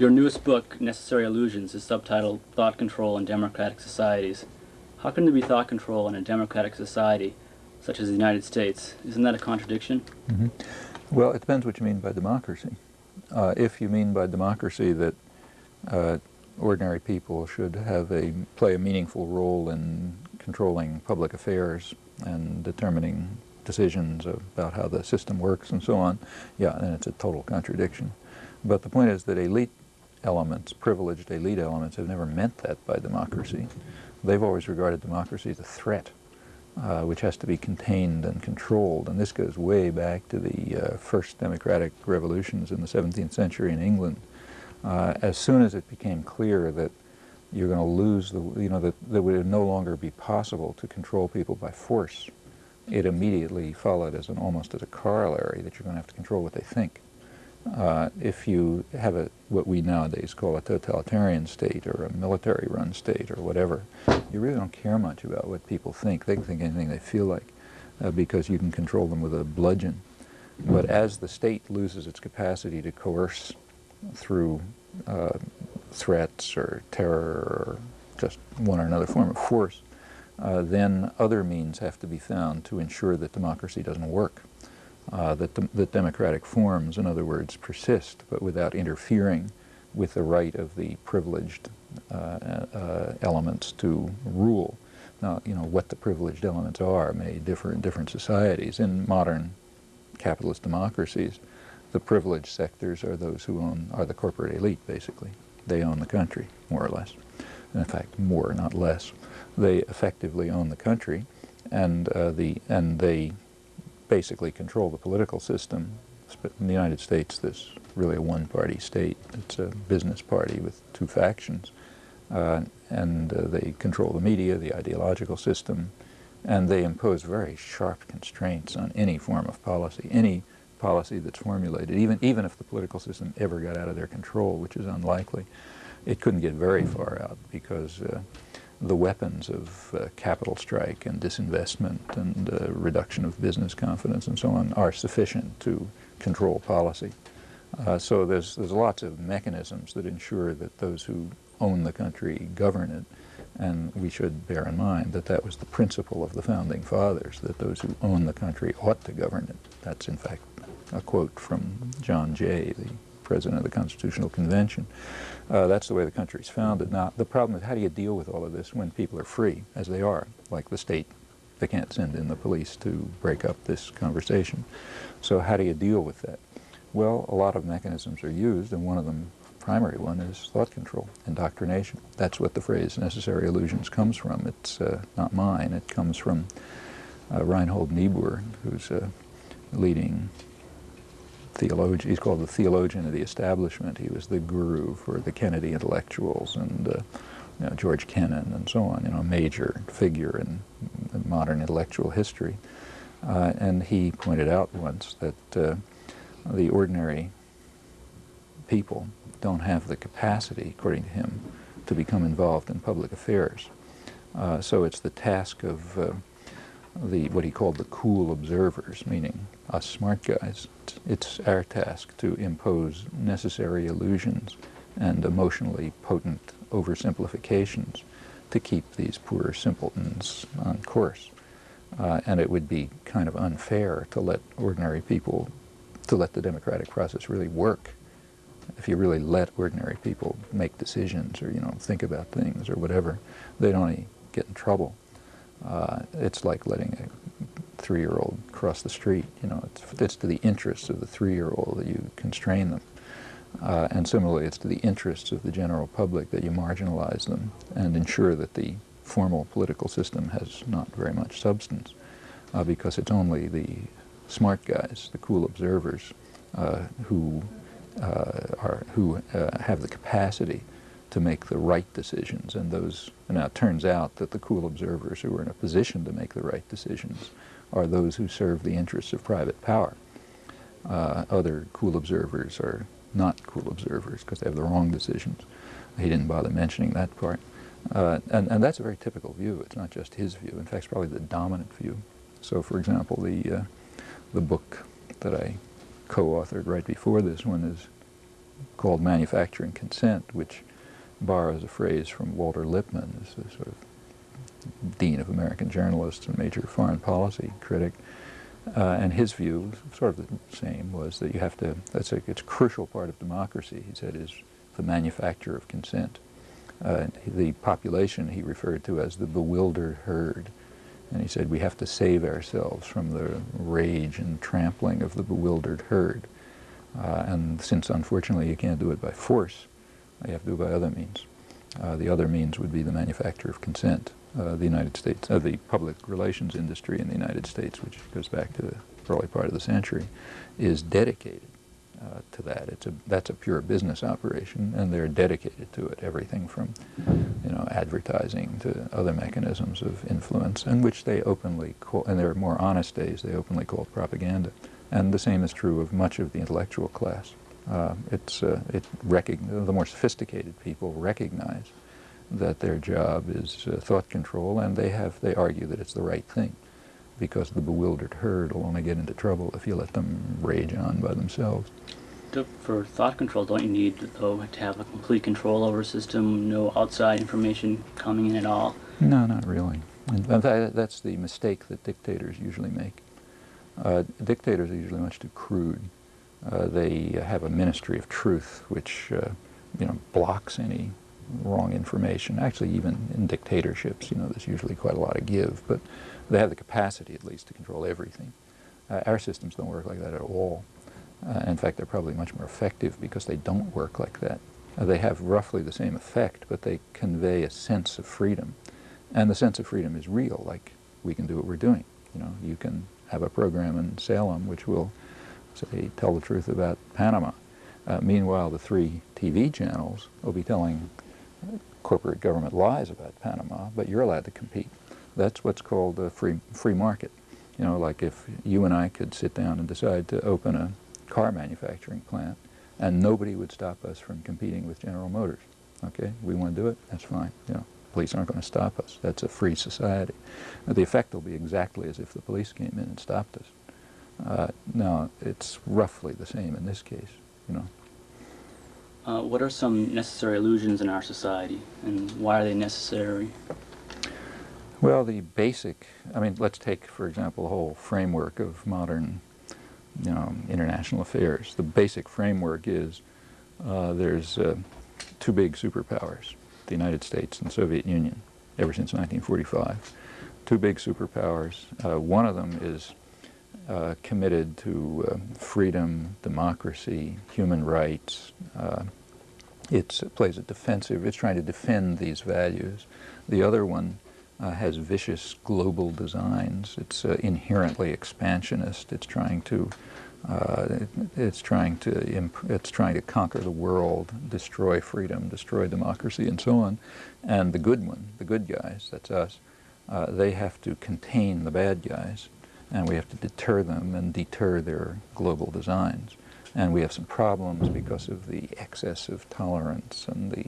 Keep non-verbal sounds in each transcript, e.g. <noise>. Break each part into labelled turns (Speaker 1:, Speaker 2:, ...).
Speaker 1: Your newest book, Necessary Illusions, is subtitled Thought Control in Democratic Societies. How can there be thought control in a democratic society such as the United States? Isn't that a contradiction?
Speaker 2: Mm -hmm. Well, it depends what you mean by democracy. Uh, if you mean by democracy that uh, ordinary people should have a play a meaningful role in controlling public affairs and determining decisions about how the system works and so on, yeah, then it's a total contradiction. But the point is that elite elements, privileged elite elements, have never meant that by democracy. They've always regarded democracy as a threat, uh, which has to be contained and controlled. And this goes way back to the uh, first democratic revolutions in the 17th century in England. Uh, as soon as it became clear that you're going to lose the, you know, that, that it would no longer be possible to control people by force, it immediately followed as an almost as a corollary that you're going to have to control what they think. Uh, if you have a what we nowadays call a totalitarian state or a military-run state or whatever, you really don't care much about what people think. They can think anything they feel like uh, because you can control them with a bludgeon. But as the state loses its capacity to coerce through uh, threats or terror or just one or another form of force, uh, then other means have to be found to ensure that democracy doesn't work. Uh, that, the, that democratic forms, in other words, persist, but without interfering with the right of the privileged uh, uh, elements to rule. Now, you know, what the privileged elements are may differ in different societies. In modern capitalist democracies, the privileged sectors are those who own, are the corporate elite, basically. They own the country, more or less. In fact, more, not less. They effectively own the country, and, uh, the, and they basically control the political system. In the United States, there's really a one-party state. It's a business party with two factions. Uh, and uh, they control the media, the ideological system, and they impose very sharp constraints on any form of policy, any policy that's formulated, even, even if the political system ever got out of their control, which is unlikely, it couldn't get very far out because uh, the weapons of uh, capital strike and disinvestment and uh, reduction of business confidence and so on are sufficient to control policy. Uh, so there's, there's lots of mechanisms that ensure that those who own the country govern it and we should bear in mind that that was the principle of the Founding Fathers, that those who own the country ought to govern it. That's in fact a quote from John Jay, the president of the Constitutional Convention. Uh, that's the way the country is founded. Now, the problem is how do you deal with all of this when people are free, as they are, like the state? They can't send in the police to break up this conversation. So how do you deal with that? Well, a lot of mechanisms are used, and one of them, primary one, is thought control, indoctrination. That's what the phrase necessary illusions comes from. It's uh, not mine. It comes from uh, Reinhold Niebuhr, who's a leading theologian. He's called the theologian of the establishment. He was the guru for the Kennedy intellectuals and uh, you know, George Kennan and so on, you know, a major figure in, in modern intellectual history. Uh, and he pointed out once that uh, the ordinary people don't have the capacity, according to him, to become involved in public affairs. Uh, so it's the task of uh, the what he called the cool observers, meaning us smart guys. It's our task to impose necessary illusions and emotionally potent oversimplifications to keep these poor simpletons on course. Uh, and it would be kind of unfair to let ordinary people, to let the democratic process really work. If you really let ordinary people make decisions or, you know, think about things or whatever, they'd only get in trouble. Uh, it's like letting a three-year-old cross the street. You know, it's, it's to the interests of the three-year-old that you constrain them. Uh, and similarly, it's to the interests of the general public that you marginalize them and ensure that the formal political system has not very much substance uh, because it's only the smart guys, the cool observers, uh, who, uh, are, who uh, have the capacity to make the right decisions. And those, and now it turns out that the cool observers who are in a position to make the right decisions are those who serve the interests of private power. Uh, other cool observers are not cool observers because they have the wrong decisions. He didn't bother mentioning that part. Uh, and, and that's a very typical view. It's not just his view. In fact, it's probably the dominant view. So, for example, the, uh, the book that I co-authored right before this one is called manufacturing consent, which borrows a phrase from Walter Lippmann, a sort of dean of American journalists and major foreign policy critic. Uh, and his view, sort of the same, was that you have to, that's a, it's a crucial part of democracy, he said, is the manufacture of consent. Uh, the population he referred to as the bewildered herd. And he said we have to save ourselves from the rage and trampling of the bewildered herd. Uh, and since unfortunately you can't do it by force, you have to do it by other means. Uh, the other means would be the manufacture of consent. Uh, the United States, uh, the public relations industry in the United States, which goes back to the early part of the century, is dedicated uh, to that. It's a, that's a pure business operation, and they're dedicated to it. Everything from, you know, advertising to other mechanisms of influence, and which they openly call, in their more honest days, they openly call propaganda. And the same is true of much of the intellectual class. Uh, it's uh, it the more sophisticated people recognize that their job is uh, thought control, and they have they argue that it's the right thing, because the bewildered herd will only get into trouble if you let them rage on by themselves.
Speaker 1: For thought control, don't you need though to have a complete control over a system, no outside information coming in at all?
Speaker 2: No, not really. In fact, that's the mistake that dictators usually make. Uh, dictators are usually much too crude. Uh, they have a ministry of truth, which uh, you know blocks any wrong information. Actually, even in dictatorships, you know, there's usually quite a lot of give, but they have the capacity, at least, to control everything. Uh, our systems don't work like that at all. Uh, in fact, they're probably much more effective because they don't work like that. Uh, they have roughly the same effect, but they convey a sense of freedom. And the sense of freedom is real, like we can do what we're doing. You know, you can have a program in Salem which will say, tell the truth about Panama. Uh, meanwhile, the three TV channels will be telling corporate government lies about Panama, but you're allowed to compete. That's what's called a free, free market. You know, like if you and I could sit down and decide to open a car manufacturing plant, and nobody would stop us from competing with General Motors. Okay, we want to do it, that's fine. You know, police aren't going to stop us. That's a free society. the effect will be exactly as if the police came in and stopped us. Uh, now, it's roughly the same in this case, you know.
Speaker 1: Uh, what are some necessary illusions in our society, and why are they necessary?
Speaker 2: Well, the basic, I mean, let's take, for example, the whole framework of modern, you know, international affairs. The basic framework is uh, there's uh, two big superpowers, the United States and Soviet Union, ever since 1945. Two big superpowers. Uh, one of them is uh, committed to uh, freedom, democracy, human rights. Uh, it plays a defensive, it's trying to defend these values. The other one uh, has vicious global designs. It's uh, inherently expansionist. It's trying to it, it's trying to it's trying to conquer the world, destroy freedom, destroy democracy, and so on. And the good one, the good guys, that's us. they have to contain the bad guys and we have to deter them and deter their global designs. And we have some problems because of the excess of tolerance and the,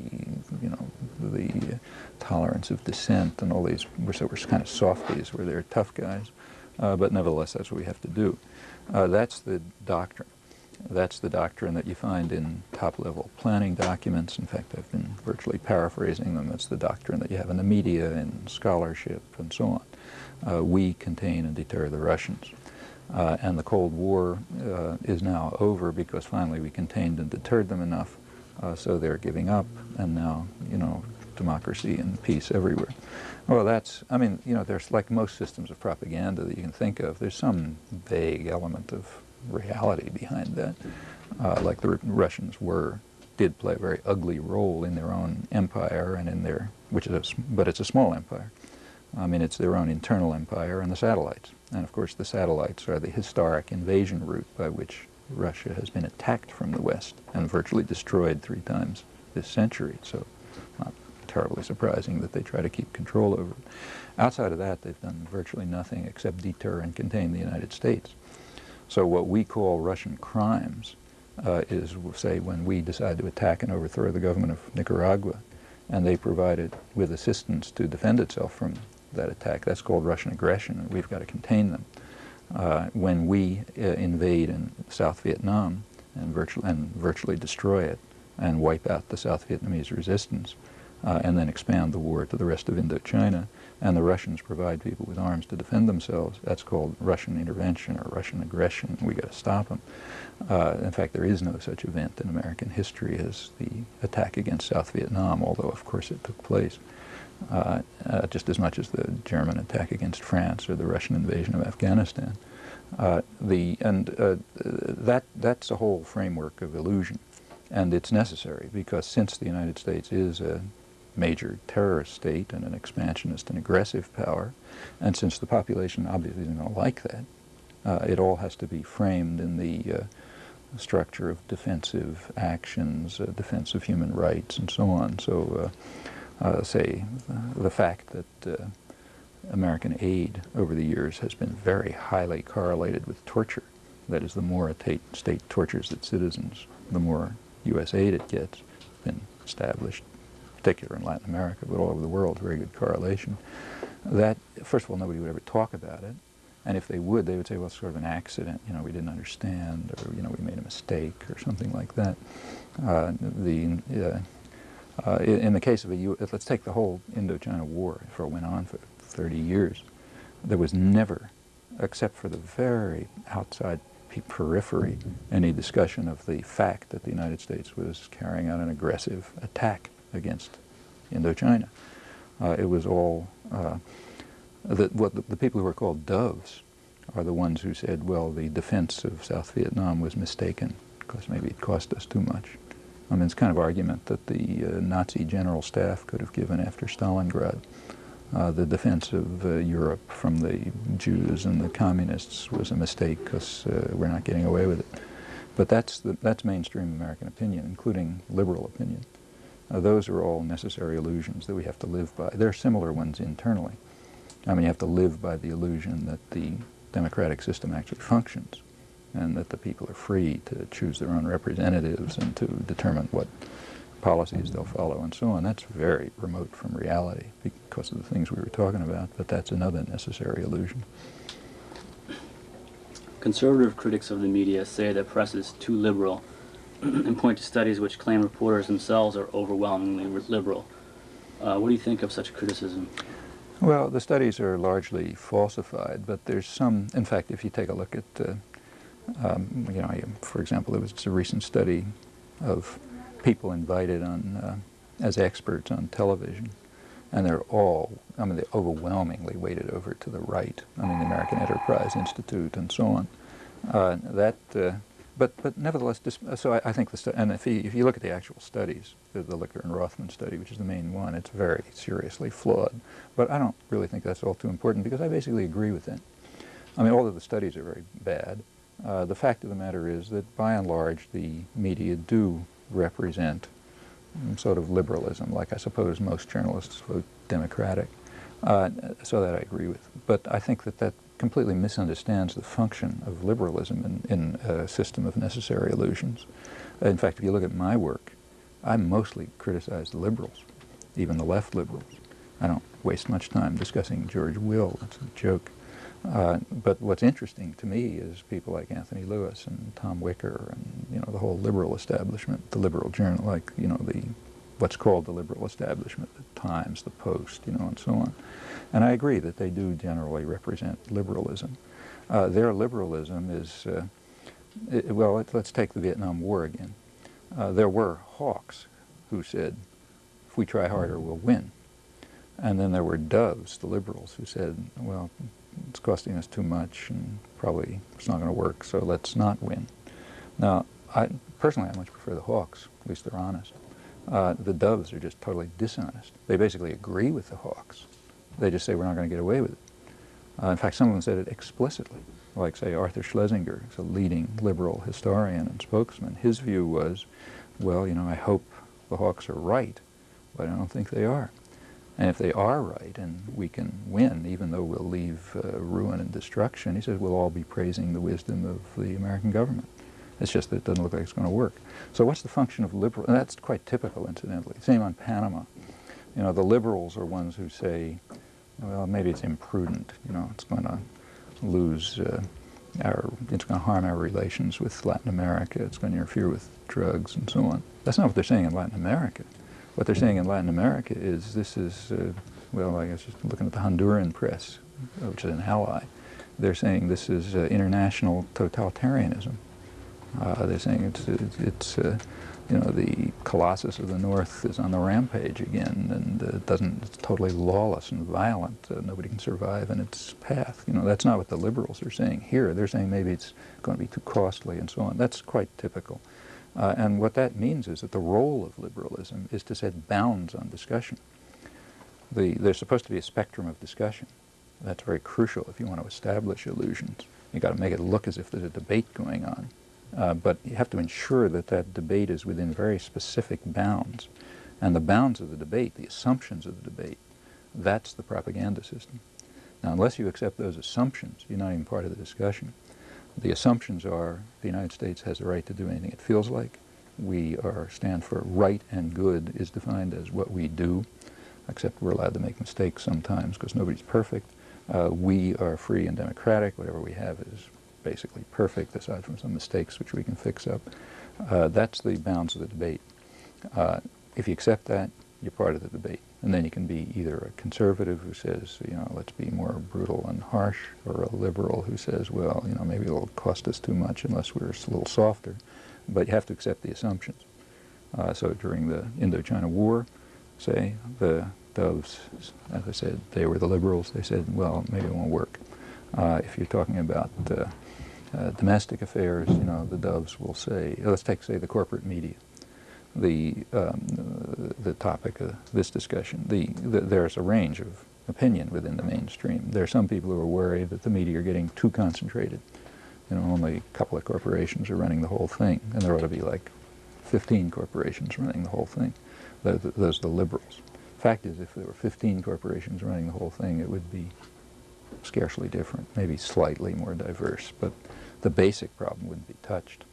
Speaker 2: you know, the tolerance of dissent and all these. We're, so we're kind of softies, where they're tough guys, uh, but nevertheless, that's what we have to do. Uh, that's the doctrine. That's the doctrine that you find in top-level planning documents. In fact, I've been virtually paraphrasing them. It's the doctrine that you have in the media and scholarship and so on uh, we contain and deter the Russians. Uh, and the Cold War uh, is now over because finally we contained and deterred them enough uh, so they're giving up and now, you know, democracy and peace everywhere. Well, that's, I mean, you know, there's like most systems of propaganda that you can think of, there's some vague element of reality behind that, uh, like the Russians were, did play a very ugly role in their own empire and in their, which is, a, but it's a small empire. I mean, it's their own internal empire and the satellites. And of course, the satellites are the historic invasion route by which Russia has been attacked from the West and virtually destroyed three times this century. So not terribly surprising that they try to keep control over it. Outside of that, they've done virtually nothing except deter and contain the United States. So what we call Russian crimes uh, is, say, when we decide to attack and overthrow the government of Nicaragua, and they provided with assistance to defend itself from that attack. That's called Russian aggression, and we've got to contain them. Uh, when we uh, invade in South Vietnam, and virtually, and virtually destroy it and wipe out the South Vietnamese resistance uh, and then expand the war to the rest of Indochina and the Russians provide people with arms to defend themselves, that's called Russian intervention or Russian aggression. We've got to stop them. Uh, in fact, there is no such event in American history as the attack against South Vietnam, although of course it took place. Uh, uh, just as much as the German attack against France or the Russian invasion of Afghanistan. Uh, the, and uh, that, that's a whole framework of illusion. And it's necessary because since the United States is a major terrorist state and an expansionist and aggressive power. And since the population obviously isn't going to like that, uh, it all has to be framed in the uh, structure of defensive actions, uh, defense of human rights, and so on. So, uh, say, the fact that uh, American aid over the years has been very highly correlated with torture. That is, the more a state tortures its citizens, the more U.S. aid it gets, It's been established particular in Latin America, but all over the world, very good correlation. That, first of all, nobody would ever talk about it. And if they would, they would say, well, it's sort of an accident, you know, we didn't understand, or, you know, we made a mistake, or something like that. Uh, the, uh, uh, in the case of a U let's take the whole Indochina War, for it went on for 30 years. There was never, except for the very outside periphery, any discussion of the fact that the United States was carrying out an aggressive attack against Indochina. Uh, it was all, uh, the, what the, the, people who are called doves are the ones who said, well, the defense of South Vietnam was mistaken because maybe it cost us too much. I mean, it's kind of argument that the uh, Nazi general staff could have given after Stalingrad. Uh, the defense of uh, Europe from the Jews and the communists was a mistake because uh, we're not getting away with it. But that's, the, that's mainstream American opinion, including liberal opinion. Uh, those are all necessary illusions that we have to live by. There are similar ones internally. I mean, you have to live by the illusion that the democratic system actually functions and that the people are free to choose their own representatives and to determine what policies they'll follow and so on. That's very remote from reality because of the things we were talking about, but that's another necessary illusion.
Speaker 1: Conservative critics of the media say that press is too liberal <clears throat> and point to studies which claim reporters themselves are overwhelmingly liberal. Uh, what do you think of such criticism?
Speaker 2: Well, the studies are largely falsified, but there's some, in fact, if you take a look at, uh, um, you know, for example, there was a recent study of people invited on uh, as experts on television, and they're all, I mean, they overwhelmingly weighted over to the right. I mean, the American Enterprise Institute and so on. Uh, that uh, but, but nevertheless, so I, I think the and if you, if you look at the actual studies, the, the and Rothman study, which is the main one, it's very seriously flawed. But I don't really think that's all too important because I basically agree with it. I mean, all of the studies are very bad. Uh, the fact of the matter is that by and large the media do represent sort of liberalism, like I suppose most journalists vote Democratic. Uh, so that I agree with. But I think that that completely misunderstands the function of liberalism in, in a system of necessary illusions. In fact, if you look at my work, I mostly criticize the liberals, even the left liberals. I don't waste much time discussing George Will. It's a joke. Uh, but what's interesting to me is people like Anthony Lewis and Tom Wicker and you know the whole liberal establishment, the liberal journal, like you know the what's called the liberal establishment, the Times, the Post, you know, and so on. And I agree that they do generally represent liberalism. Uh, their liberalism is, uh, it, well, let's take the Vietnam War again. Uh, there were hawks who said, if we try harder, we'll win. And then there were doves, the liberals, who said, well, it's costing us too much and probably it's not going to work, so let's not win. Now, I, personally, I much prefer the hawks. At least they're honest. Uh, the doves are just totally dishonest. They basically agree with the hawks. They just say we're not going to get away with it. Uh, in fact, some of them said it explicitly, like, say, Arthur Schlesinger, who's a leading liberal historian and spokesman. His view was, well, you know, I hope the hawks are right, but I don't think they are. And if they are right and we can win, even though we'll leave uh, ruin and destruction, he says we'll all be praising the wisdom of the American government. It's just that it doesn't look like it's going to work. So what's the function of liberal? That's quite typical, incidentally. Same on Panama. You know, the liberals are ones who say, well, maybe it's imprudent. You know, it's going to lose uh, our, it's going to harm our relations with Latin America. It's going to interfere with drugs and so on. That's not what they're saying in Latin America. What they're saying in Latin America is this is, uh, well, I guess just looking at the Honduran press, which is an ally, they're saying this is uh, international totalitarianism. Uh, they're saying it's, it's, uh, you know, the Colossus of the North is on the rampage again, and uh, doesn't, it's totally lawless and violent. Uh, nobody can survive in its path. You know, that's not what the liberals are saying here. They're saying maybe it's going to be too costly and so on. That's quite typical. Uh, and what that means is that the role of liberalism is to set bounds on discussion. The, there's supposed to be a spectrum of discussion. That's very crucial if you want to establish illusions. You've got to make it look as if there's a debate going on. Uh, but you have to ensure that that debate is within very specific bounds. And the bounds of the debate, the assumptions of the debate, that's the propaganda system. Now, unless you accept those assumptions, you're not even part of the discussion. The assumptions are the United States has the right to do anything it feels like. We are stand for right and good is defined as what we do, except we're allowed to make mistakes sometimes because nobody's perfect. Uh, we are free and democratic. Whatever we have is basically perfect, aside from some mistakes which we can fix up. Uh, that's the bounds of the debate. Uh, if you accept that, you're part of the debate. And then you can be either a conservative who says, you know, let's be more brutal and harsh, or a liberal who says, well, you know, maybe it'll cost us too much unless we're a little softer. But you have to accept the assumptions. Uh, so during the Indochina War, say, the Doves, as I said, they were the liberals. They said, well, maybe it won't work. Uh, if you're talking about uh, uh, domestic affairs, you know, the Doves will say, let's take, say, the corporate media, the, um, the topic of this discussion. The, the, there's a range of opinion within the mainstream. There are some people who are worried that the media are getting too concentrated. You know, only a couple of corporations are running the whole thing, and there ought to be like 15 corporations running the whole thing. Those, are the liberals. Fact is, if there were 15 corporations running the whole thing, it would be scarcely different, maybe slightly more diverse, but the basic problem wouldn't be touched.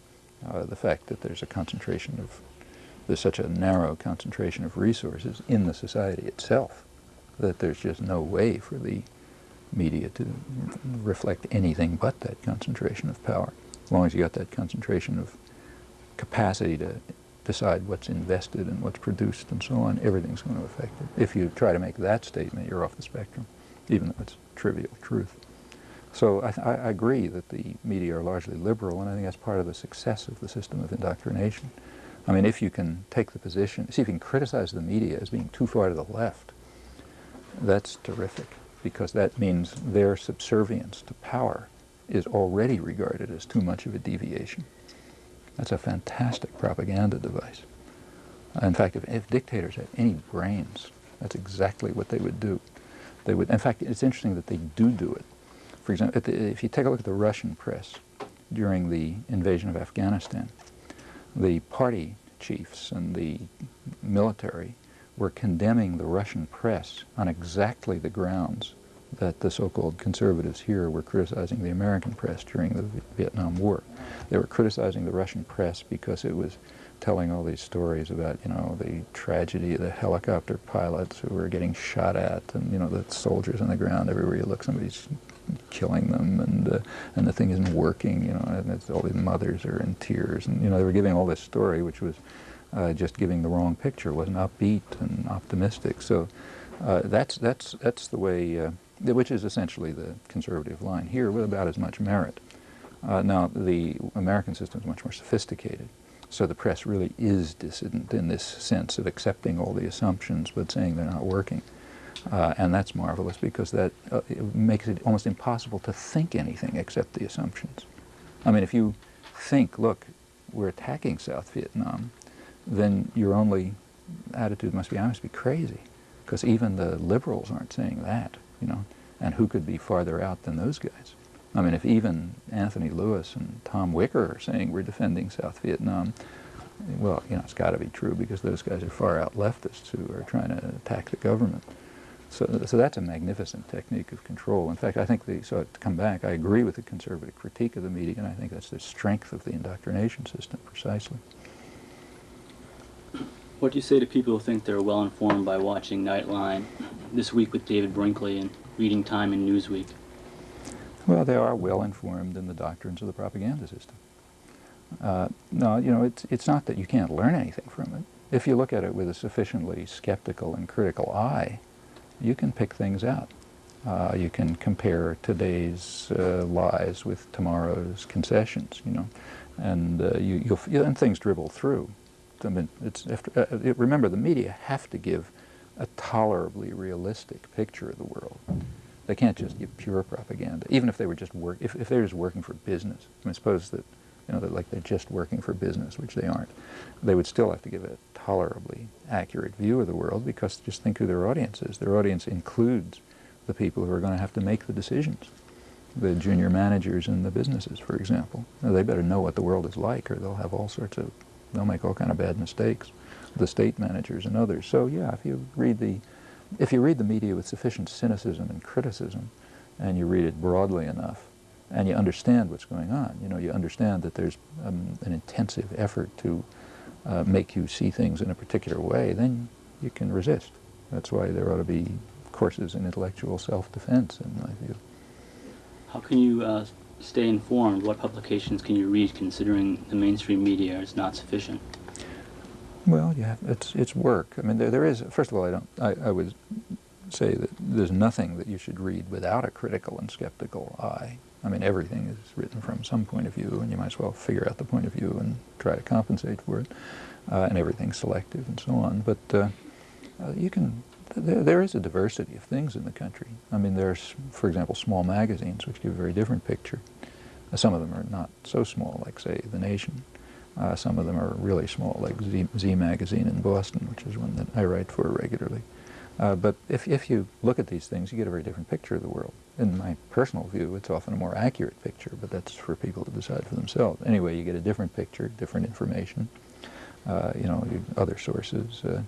Speaker 2: Uh, the fact that there's a concentration of, there's such a narrow concentration of resources in the society itself that there's just no way for the media to reflect anything but that concentration of power. As long as you got that concentration of capacity to decide what's invested and what's produced and so on, everything's going to affect it. If you try to make that statement, you're off the spectrum, even though it's trivial truth. So I, I, agree that the media are largely liberal, and I think that's part of the success of the system of indoctrination. I mean, if you can take the position, see if you can criticize the media as being too far to the left, that's terrific, because that means their subservience to power is already regarded as too much of a deviation. That's a fantastic propaganda device. In fact, if, if dictators had any brains, that's exactly what they would do. They would, in fact, it's interesting that they do do it. For example, if you take a look at the Russian press during the invasion of Afghanistan, the party chiefs and the military were condemning the Russian press on exactly the grounds that the so-called conservatives here were criticizing the American press during the Vietnam War. They were criticizing the Russian press because it was telling all these stories about, you know, the tragedy of the helicopter pilots who were getting shot at and, you know, the soldiers on the ground everywhere you look, somebody's killing them and uh, and the thing isn't working, you know, and it's all the mothers are in tears and, you know, they were giving all this story which was uh, just giving the wrong picture, wasn't upbeat and optimistic. So uh, that's, that's, that's the way, uh, which is essentially the conservative line here with about as much merit. Uh, now, the American system is much more sophisticated. So the press really is dissident in this sense of accepting all the assumptions but saying they're not working. Uh, and that's marvelous because that uh, it makes it almost impossible to think anything except the assumptions. I mean, if you think, look, we're attacking South Vietnam, then your only attitude must be, I must be crazy, because even the liberals aren't saying that, you know, and who could be farther out than those guys? I mean, if even Anthony Lewis and Tom Wicker are saying we're defending South Vietnam, well, you know, it's got to be true because those guys are far out leftists who are trying to attack the government. So, so that's a magnificent technique of control. In fact, I think the, so to come back, I agree with the conservative critique of the media, and I think that's the strength of the indoctrination system, precisely.
Speaker 1: What do you say to people who think they're well informed by watching Nightline, This Week with David Brinkley, and Reading Time and Newsweek?
Speaker 2: Well, they are well informed in the doctrines of the propaganda system. Uh, no, you know, it's, it's not that you can't learn anything from it. If you look at it with a sufficiently skeptical and critical eye, you can pick things out. Uh, you can compare today's uh, lies with tomorrow's concessions, you know, and uh, you, you'll, and things dribble through. I mean, it's after, uh, it, remember, the media have to give a tolerably realistic picture of the world. They can't just give pure propaganda, even if they were just work. If, if they're just working for business, I mean, suppose that you know, that like they're just working for business, which they aren't. They would still have to give a tolerably accurate view of the world because just think who their audience is. Their audience includes the people who are going to have to make the decisions. The junior managers in the businesses, for example. Now, they better know what the world is like or they'll have all sorts of, they'll make all kind of bad mistakes. The state managers and others. So yeah, if you read the, if you read the media with sufficient cynicism and criticism, and you read it broadly enough, and you understand what's going on. You know, you understand that there's um, an intensive effort to uh, make you see things in a particular way, then you can resist. That's why there ought to be courses in intellectual self-defense, in my view.
Speaker 1: How can you uh, stay informed? What publications can you read, considering the mainstream media is not sufficient?
Speaker 2: Well, yeah, it's it's work. I mean, there there is. First of all, I don't. I, I would say that there's nothing that you should read without a critical and skeptical eye. I mean, everything is written from some point of view, and you might as well figure out the point of view and try to compensate for it. Uh, and everything's selective and so on. But uh, uh, you can, there, is a diversity of things in the country. I mean, there's, for example, small magazines, which give a very different picture. Uh, some of them are not so small, like, say, The Nation. Uh, some of them are really small, like Z, Z Magazine in Boston, which is one that I write for regularly. Uh, but if, if you look at these things, you get a very different picture of the world. In my personal view, it's often a more accurate picture, but that's for people to decide for themselves. Anyway, you get a different picture, different information, uh, you know, other sources. Uh,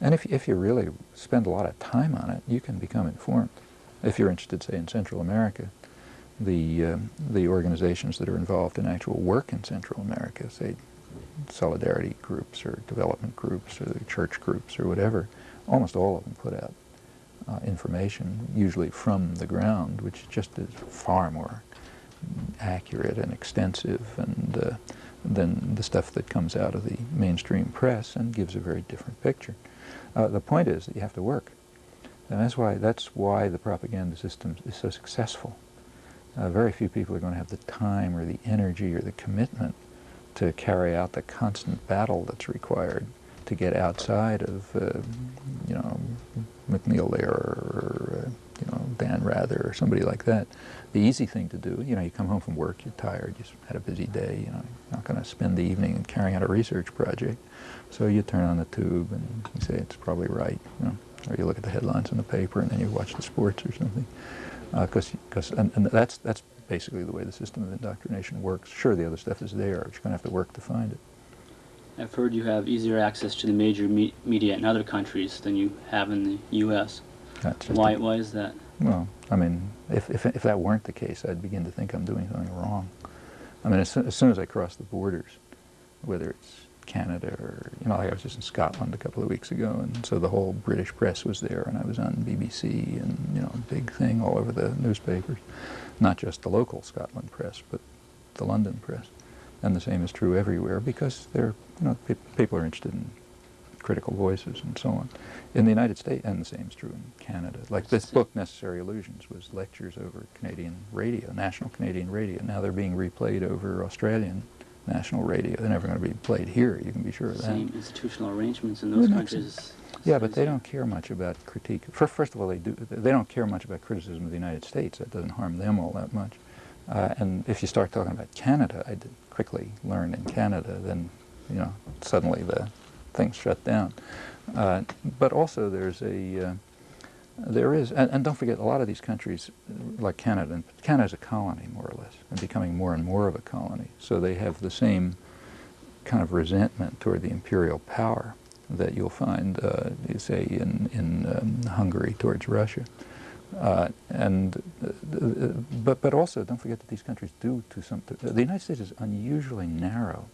Speaker 2: and if, if you really spend a lot of time on it, you can become informed. If you're interested, say, in Central America, the, uh, the organizations that are involved in actual work in Central America, say, solidarity groups or development groups or church groups or whatever, almost all of them put out uh, information, usually from the ground, which just is far more accurate and extensive and uh, than the stuff that comes out of the mainstream press and gives a very different picture. Uh, the point is that you have to work. And that's why, that's why the propaganda system is so successful. Uh, very few people are going to have the time or the energy or the commitment to carry out the constant battle that's required to get outside of, uh, you know, MacNeil Lehrer or, uh, you know, Dan Rather or somebody like that. The easy thing to do, you know, you come home from work, you're tired, you had a busy day, you know, you're not going to spend the evening carrying out a research project. So you turn on the tube and you say it's probably right, you know, or you look at the headlines in the paper and then you watch the sports or something. Because, uh, because, and, and that's, that's basically the way the system of indoctrination works. Sure, the other stuff is there, but you're going to have to work to find it.
Speaker 1: I've heard you have easier access to the major me media in other countries than you have in the U.S. Why, why is that?
Speaker 2: Well, I mean, if, if, if that weren't the case, I'd begin to think I'm doing something wrong. I mean, as, as soon as I cross the borders, whether it's Canada or, you know, like I was just in Scotland a couple of weeks ago, and so the whole British press was there, and I was on BBC, and, you know, big thing all over the newspapers. Not just the local Scotland press, but the London press. And the same is true everywhere because they're, you know, pe people are interested in critical voices and so on. In the United States, and the same is true in Canada. Like this book, Necessary Illusions, was lectures over Canadian radio, national Canadian radio. Now they're being replayed over Australian national radio. They're never going to be played here, you can be sure of that.
Speaker 1: Same institutional arrangements in those countries.
Speaker 2: Yeah, but they don't care much about critique. First of all, they do. They don't care much about criticism of the United States. That doesn't harm them all that much. Uh, and if you start talking about Canada, I did quickly learn in Canada, then you know suddenly the things shut down. Uh, but also there's a uh, there is, and, and, don't forget, a lot of these countries, like Canada, and Canada's a colony more or less, and becoming more and more of a colony. So they have the same kind of resentment toward the imperial power that you'll find, uh, say, in, in um, Hungary towards Russia. Uh, and, uh, but, but also, don't forget that these countries do to some, the United States is unusually narrow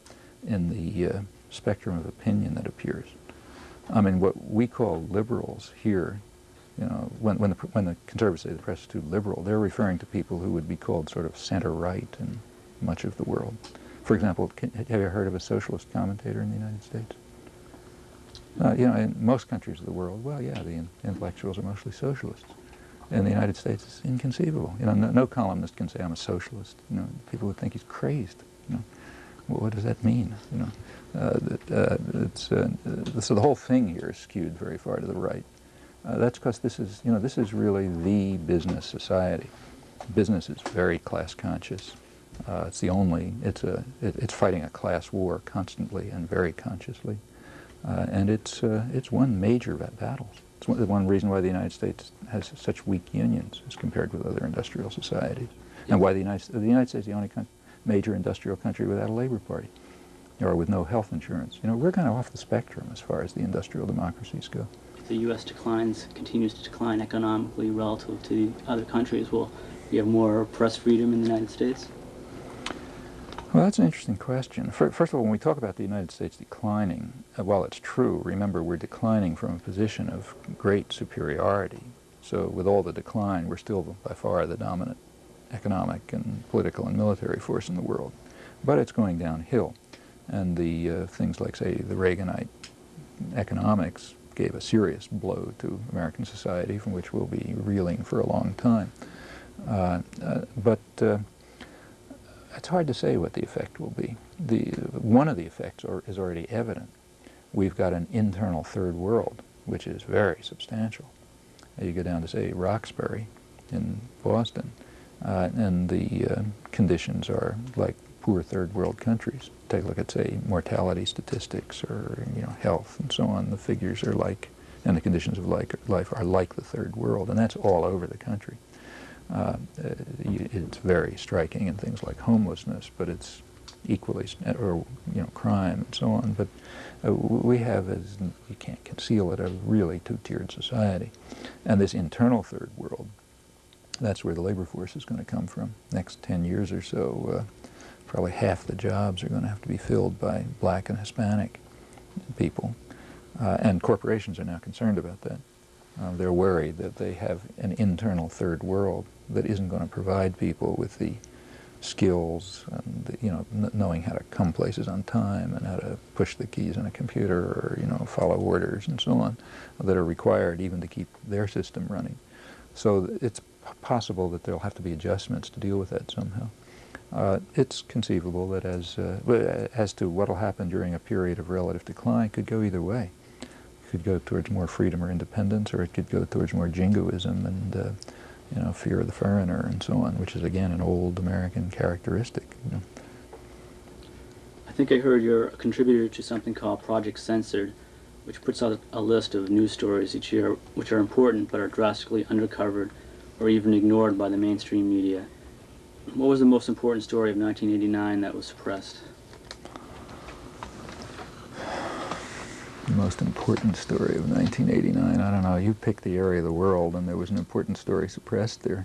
Speaker 2: in the uh, spectrum of opinion that appears. I mean, what we call liberals here you know, when, when, the, when the conservatives say the press is too liberal, they're referring to people who would be called sort of center-right in much of the world. For example, can, have you heard of a socialist commentator in the United States? Uh, you know, in most countries of the world, well, yeah, the in intellectuals are mostly socialists. In the United States, it's inconceivable. You know, no, no, columnist can say I'm a socialist. You know, people would think he's crazed. You know, well, what does that mean? You know, uh, that, uh, it's, uh, so the whole thing here is skewed very far to the right. Uh, that's because this is, you know, this is really the business society. Business is very class conscious. Uh, it's the only, it's, a, it, it's fighting a class war constantly and very consciously. Uh, and it's, uh, it's won major battles. It's one, one, reason why the United States has such weak unions as compared with other industrial societies. And why the United, the United States is the only major industrial country without a labor party or with no health insurance. You know, we're kind of off the spectrum as far as the industrial democracies go.
Speaker 1: The U.S. declines, continues to decline economically relative to other countries. Will we have more press freedom in the United States?
Speaker 2: Well, that's an interesting question. First of all, when we talk about the United States declining, uh, while it's true, remember we're declining from a position of great superiority. So with all the decline, we're still by far the dominant economic and political and military force in the world. But it's going downhill. And the uh, things like, say, the Reaganite economics gave a serious blow to American society from which we'll be reeling for a long time. Uh, uh, but uh, it's hard to say what the effect will be. The, one of the effects is already evident. We've got an internal third world, which is very substantial. You go down to, say, Roxbury in Boston, uh, and the uh, conditions are like poor third world countries. Take a look at, say, mortality statistics or, you know, health and so on. The figures are like, and the conditions of like, life are like the third world, and that's all over the country. Uh, it's very striking in things like homelessness, but it's equally, or you know, crime and so on. But uh, we have, as you can't conceal it, a really two-tiered society, and this internal third world. That's where the labor force is going to come from. Next 10 years or so, uh, probably half the jobs are going to have to be filled by black and Hispanic people. Uh, and corporations are now concerned about that. Uh, they're worried that they have an internal third world that isn't going to provide people with the skills and the, you know knowing how to come places on time and how to push the keys on a computer or you know follow orders and so on that are required even to keep their system running. So it's possible that there'll have to be adjustments to deal with that somehow. Uh, it's conceivable that as uh, as to what will happen during a period of relative decline could go either way. It could go towards more freedom or independence, or it could go towards more jingoism and uh, you know, fear of the foreigner and so on, which is again an old American characteristic. You know.
Speaker 1: I think I heard you're a contributor to something called Project Censored, which puts out a list of news stories each year which are important but are drastically undercovered or even ignored by the mainstream media. What was the most important story of 1989 that was suppressed?
Speaker 2: The most important story of 1989. I don't know. You picked the area of the world, and there was an important story suppressed there,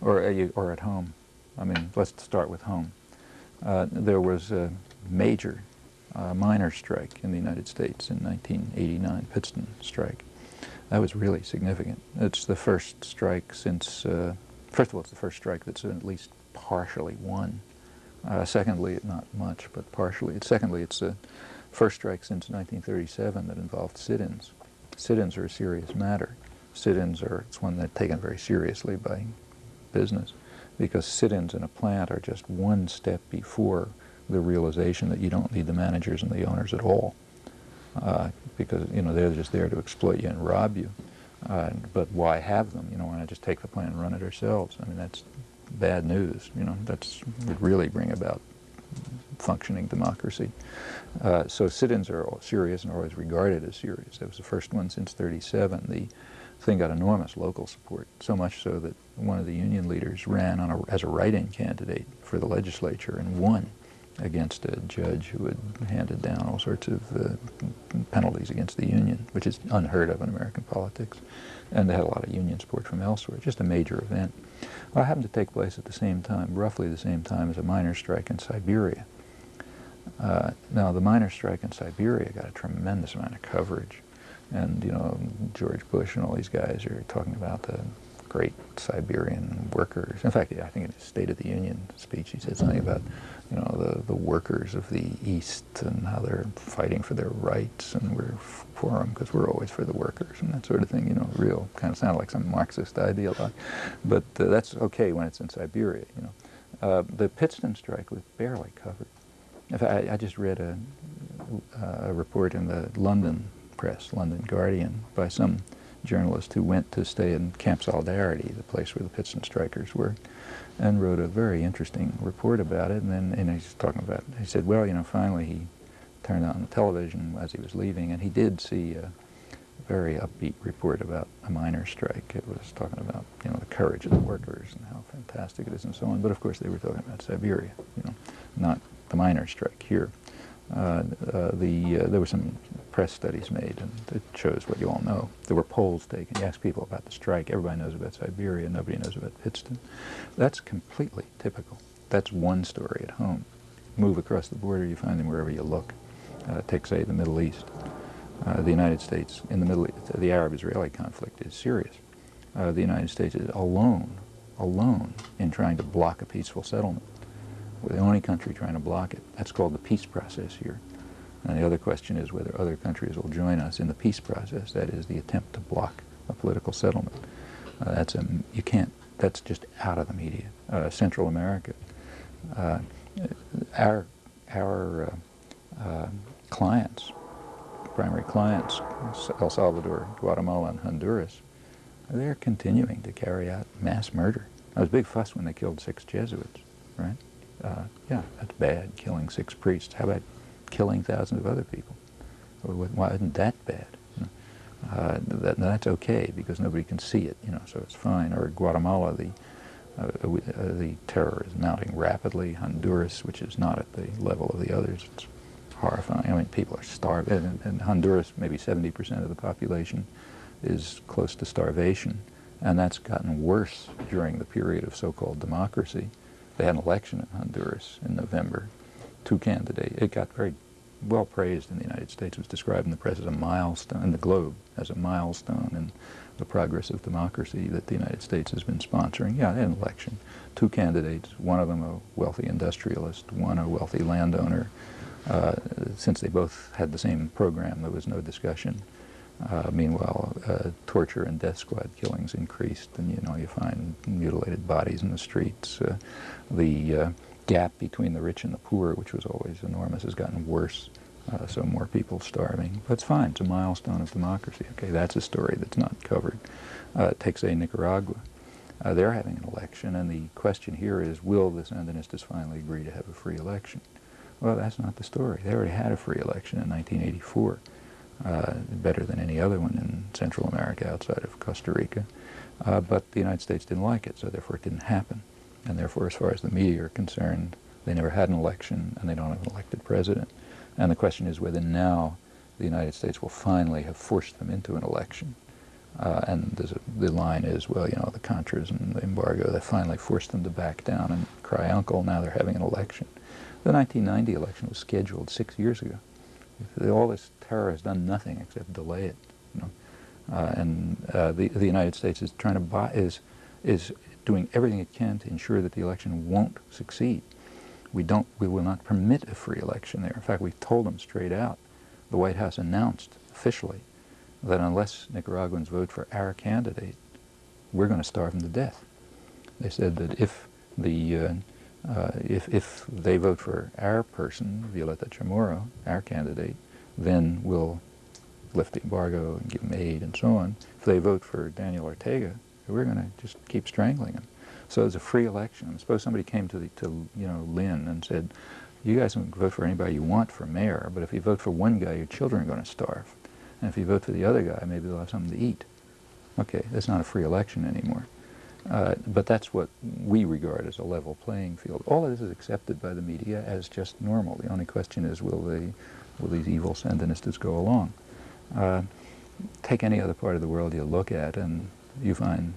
Speaker 2: or uh, or at home. I mean, let's start with home. Uh, there was a major uh, miners' strike in the United States in 1989, Pittston strike. That was really significant. It's the first strike since, uh, first of all, it's the first strike that's at least partially won. Uh, secondly, not much, but partially. Secondly, it's the first strike since 1937 that involved sit-ins. Sit-ins are a serious matter. Sit-ins are it's one that's taken very seriously by business because sit-ins in a plant are just one step before the realization that you don't need the managers and the owners at all uh, because you know they're just there to exploit you and rob you. Uh, but why have them? You know, why not just take the plant and run it ourselves? I mean, that's bad news. You know, that's would really bring about functioning democracy. Uh, so sit-ins are serious and are always regarded as serious. That was the first one since 37. The thing got enormous local support, so much so that one of the union leaders ran a, as a write-in candidate for the legislature and won against a judge who had handed down all sorts of uh, penalties against the union, which is unheard of in American politics. And they had a lot of union support from elsewhere, just a major event. Well, it happened to take place at the same time, roughly the same time as a miners' strike in Siberia. Uh, now, the miners' strike in Siberia got a tremendous amount of coverage. And, you know, George Bush and all these guys are talking about the great Siberian workers. In fact, I think in his State of the Union speech, he said something about, you know, the, the workers of the East and how they're fighting for their rights, and we're for them because we're always for the workers and that sort of thing. You know, real kind of sounded like some Marxist ideologue, but uh, that's okay when it's in Siberia. You know, uh, the Pittston strike was barely covered. In fact, I, I just read a, a report in the London press, London Guardian, by some journalist who went to stay in Camp Solidarity, the place where the Pittston strikers were, and wrote a very interesting report about it. And then and he's talking about, he said, well, you know, finally he turned on the television as he was leaving, and he did see a very upbeat report about a miners' strike. It was talking about, you know, the courage of the workers and how fantastic it is and so on. But of course they were talking about Siberia, you know, not miners' strike here. Uh, uh, the, uh, there were some press studies made, and it shows what you all know. There were polls taken. You ask people about the strike. Everybody knows about Siberia. Nobody knows about Pittston. That's completely typical. That's one story at home. Move across the border, you find them wherever you look. Uh, take, say, the Middle East. Uh, the United States, in the Middle East, the Arab-Israeli conflict is serious. Uh, the United States is alone, alone in trying to block a peaceful settlement. We're the only country trying to block it. That's called the peace process here. And the other question is whether other countries will join us in the peace process, that is the attempt to block a political settlement. Uh, that's a, you can't, that's just out of the media. Uh, Central America, uh, our, our uh, uh, clients, primary clients, El Salvador, Guatemala, and Honduras, they're continuing to carry out mass murder. There was a big fuss when they killed six Jesuits, right? Uh, yeah, that's bad, killing six priests. How about killing thousands of other people? Why isn't that bad? Uh, that, that's okay because nobody can see it, you know, so it's fine. Or Guatemala, the uh, uh, the terror is mounting rapidly. Honduras, which is not at the level of the others, it's horrifying. I mean, people are starving. In, in Honduras, maybe 70% of the population is close to starvation, and that's gotten worse during the period of so-called democracy. They had an election in Honduras in November. Two candidates. It got very well praised in the United States. It was described in the press as a milestone, in the Globe, as a milestone in the progress of democracy that the United States has been sponsoring. Yeah, they had an election. Two candidates, one of them a wealthy industrialist, one a wealthy landowner. Uh, since they both had the same program, there was no discussion. Uh, meanwhile, uh, torture and death squad killings increased, and you know you find mutilated bodies in the streets. Uh, the uh, gap between the rich and the poor, which was always enormous, has gotten worse. Uh, so more people starving. But it's fine. It's a milestone of democracy. Okay, that's a story that's not covered. Uh, take say Nicaragua. they're having an election, and the question here is, will the Sandinistas finally agree to have a free election? Well, that's not the story. They already had a free election in 1984 uh, better than any other one in Central America outside of Costa Rica. Uh, but the United States didn't like it, so therefore it didn't happen. And therefore, as far as the media are concerned, they never had an election and they don't have an elected president. And the question is whether now the United States will finally have forced them into an election. Uh, and a, the line is, well, you know, the Contras and the embargo, they finally forced them to back down and cry uncle, now they're having an election. The 1990 election was scheduled six years ago. All this terror has done nothing except delay it. You know? Uh, and uh, the, the United States is trying to buy, is, is doing everything it can to ensure that the election won't succeed. We, don't, we will not permit a free election there. In fact, we've told them straight out. The White House announced officially that unless Nicaraguans vote for our candidate, we're going to starve them to death. They said that if the uh, uh, if, if they vote for our person, Violeta Chamorro, our candidate, then we'll lift the embargo and give them aid and so on. If they vote for Daniel Ortega, we're going to just keep strangling him. So it's a free election. Suppose somebody came to, the, to you know, Lynn and said, you guys can vote for anybody you want for mayor, but if you vote for one guy, your children are going to starve. And if you vote for the other guy, maybe they'll have something to eat. Okay, that's not a free election anymore. Uh, but that's what we regard as a level playing field. All of this is accepted by the media as just normal. The only question is, will, they, will these evil Sandinistas go along? Uh, take any other part of the world you look at, and you find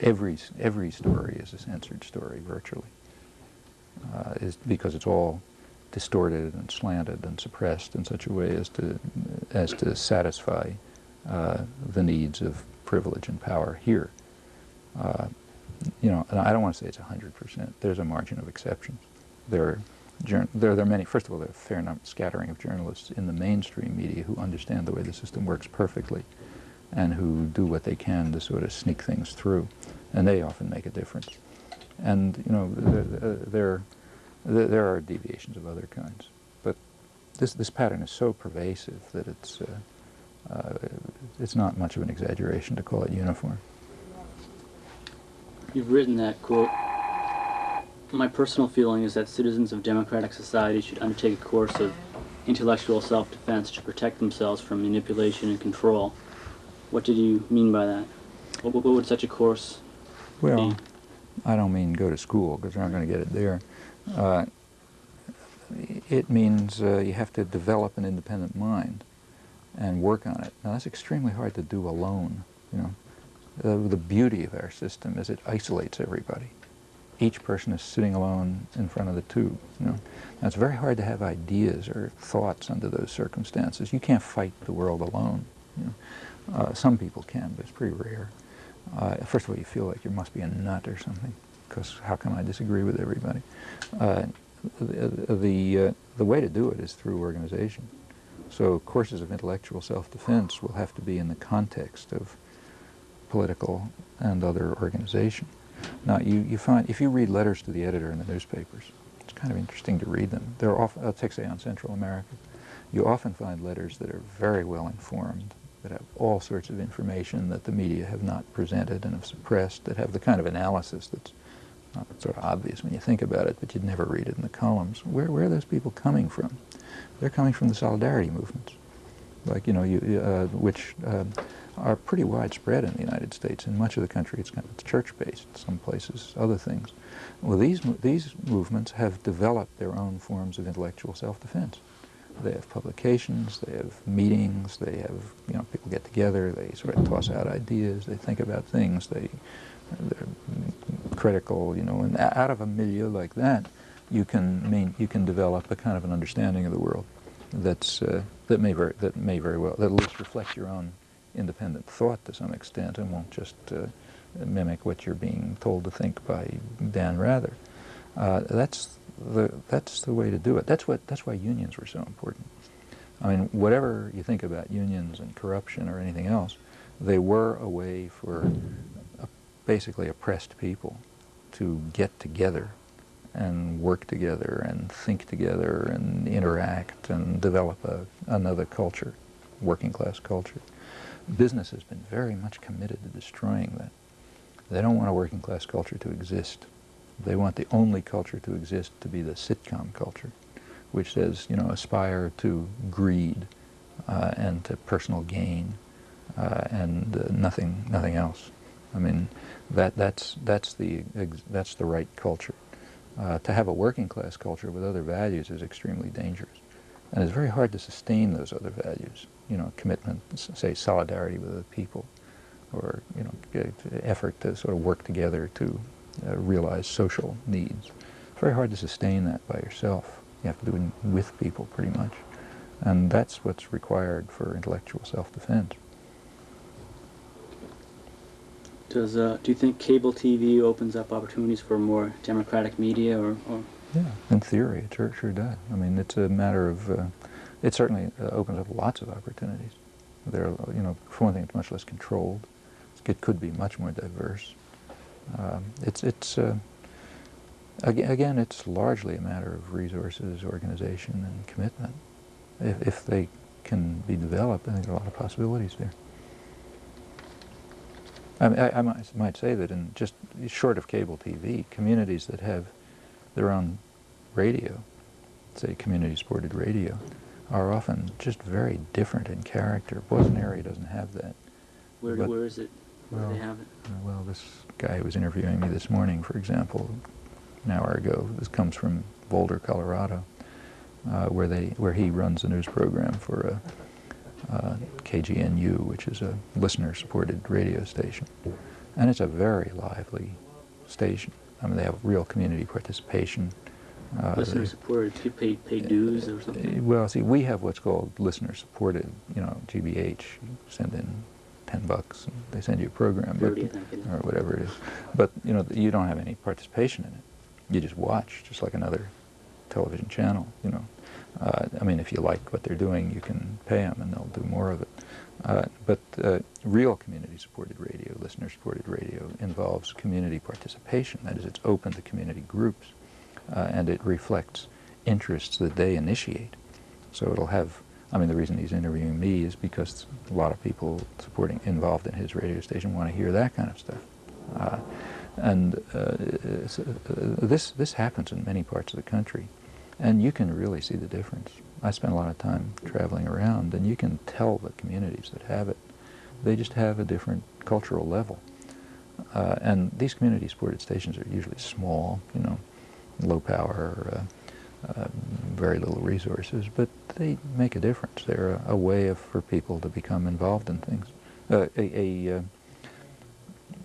Speaker 2: every, every story is a censored story, virtually, uh, is because it's all distorted and slanted and suppressed in such a way as to as to satisfy uh, the needs of privilege and power here. Uh, you know, I don't want to say it's 100%. There's a margin of exceptions. There are, there, there are many, first of all, there are a fair number, scattering of journalists in the mainstream media who understand the way the system works perfectly and who do what they can to sort of sneak things through. And they often make a difference. And, you know, there, there, there are deviations of other kinds. But this, this pattern is so pervasive that it's, uh, uh, it's not much of an exaggeration to call it uniform.
Speaker 1: You've written that, quote, My personal feeling is that citizens of democratic society should undertake a course of intellectual self-defense to protect themselves from manipulation and control. What did you mean by that? What, what would such a course
Speaker 2: well? I don't mean go to school, because you're not going to get it there. Uh, it means uh, you have to develop an independent mind and work on it. Now, that's extremely hard to do alone, you know. The beauty of our system is it isolates everybody. Each person is sitting alone in front of the tube. You know, now it's very hard to have ideas or thoughts under those circumstances. You can't fight the world alone. You know. uh, some people can, but it's pretty rare. Uh, first of all, you feel like you must be a nut or something, because how can I disagree with everybody? Uh, the the, uh, the way to do it is through organization. So courses of intellectual self-defense will have to be in the context of political and other organization. Now, you, you find, if you read letters to the editor in the newspapers, it's kind of interesting to read them. They're often, I'll uh, take, say, on Central America, you often find letters that are very well informed, that have all sorts of information that the media have not presented and have suppressed, that have the kind of analysis that's not sort of obvious when you think about it, but you'd never read it in the columns. Where, where are those people coming from? They're coming from the solidarity movements, like, you know, you, uh, which uh, are pretty widespread in the United States. In much of the country, it's, kind of, church-based, some places, other things. Well, these, these movements have developed their own forms of intellectual self-defense. They have publications, they have meetings, they have, you know, people get together, they sort of toss out ideas, they think about things, they, they're critical, you know, and out of a milieu like that, you can mean, you can develop a kind of an understanding of the world that's, uh, that, may very, that may very well, that at least reflect your own independent thought to some extent and won't just uh, mimic what you're being told to think by Dan Rather. Uh, that's the that's the way to do it. That's what that's why unions were so important. I mean, whatever you think about unions and corruption or anything else, they were a way for basically oppressed people to get together and work together and think together and interact and develop a, another culture, working class culture business has been very much committed to destroying that. They don't want a working class culture to exist. They want the only culture to exist to be the sitcom culture, which says, you know, aspire to greed uh, and to personal gain uh, and uh, nothing, nothing else. I mean, that, that's, that's, the, that's the right culture. Uh, to have a working class culture with other values is extremely dangerous. And it's very hard to sustain those other values you know, commitment, say solidarity with other people, or you know, effort to sort of work together to uh, realize social needs. It's very hard to sustain that by yourself. You have to do it with people pretty much. And that's what's required for intellectual self-defense.
Speaker 1: Does uh, do you think cable TV opens up opportunities for more democratic media, or, or?
Speaker 2: Yeah, in theory, it sure, sure does. I mean, it's a matter of uh, it certainly uh, opens up lots of opportunities. There, are, you know, for one thing, it's much less controlled. It could be much more diverse. Um, it's, it's uh, again, again, it's largely a matter of resources, organization, and commitment. If, if they can be developed, I think there are a lot of possibilities there. I, mean, I, I might, might say that in just short of cable TV, communities that have their own radio, say community-supported radio, are often just very different in character. Boise area doesn't have that.
Speaker 1: Where, but, where is it? Where well, do they have it?
Speaker 2: Well, this guy who was interviewing me this morning, for example, an hour ago, this comes from Boulder, Colorado, uh, where they where he runs a news program for a, uh, KGNU, which is a listener-supported radio station, and it's a very lively station. I mean, they have real community participation. Uh,
Speaker 1: Listener
Speaker 2: they-
Speaker 1: supported, do you pay, pay dues or something?
Speaker 2: Uh, Well, see, we have what's called listener supported, you know, GBH. You send in 10 bucks and they send you a program. but-
Speaker 1: 30, I think it is.
Speaker 2: Or whatever it is. But, you know, you don't have any participation in it. You just watch, just like another television channel, you know. Uh, I mean, if you like what they're doing, you can pay them and they'll do more of it. Uh, but uh, real community-supported radio, listener-supported radio, involves community participation. That is, it's open to community groups, uh, and it reflects interests that they initiate. So it'll have. I mean, the reason he's interviewing me is because a lot of people supporting involved in his radio station want to hear that kind of stuff. Uh, and uh, this this happens in many parts of the country, and you can really see the difference. I spend a lot of time traveling around, and you can tell the communities that have it. They just have a different cultural level. Uh, and these community-supported stations are usually small, you know, low power, uh, uh, very little resources, but they make a difference. They're a, a way of, for people to become involved in things. Uh, a, a, uh,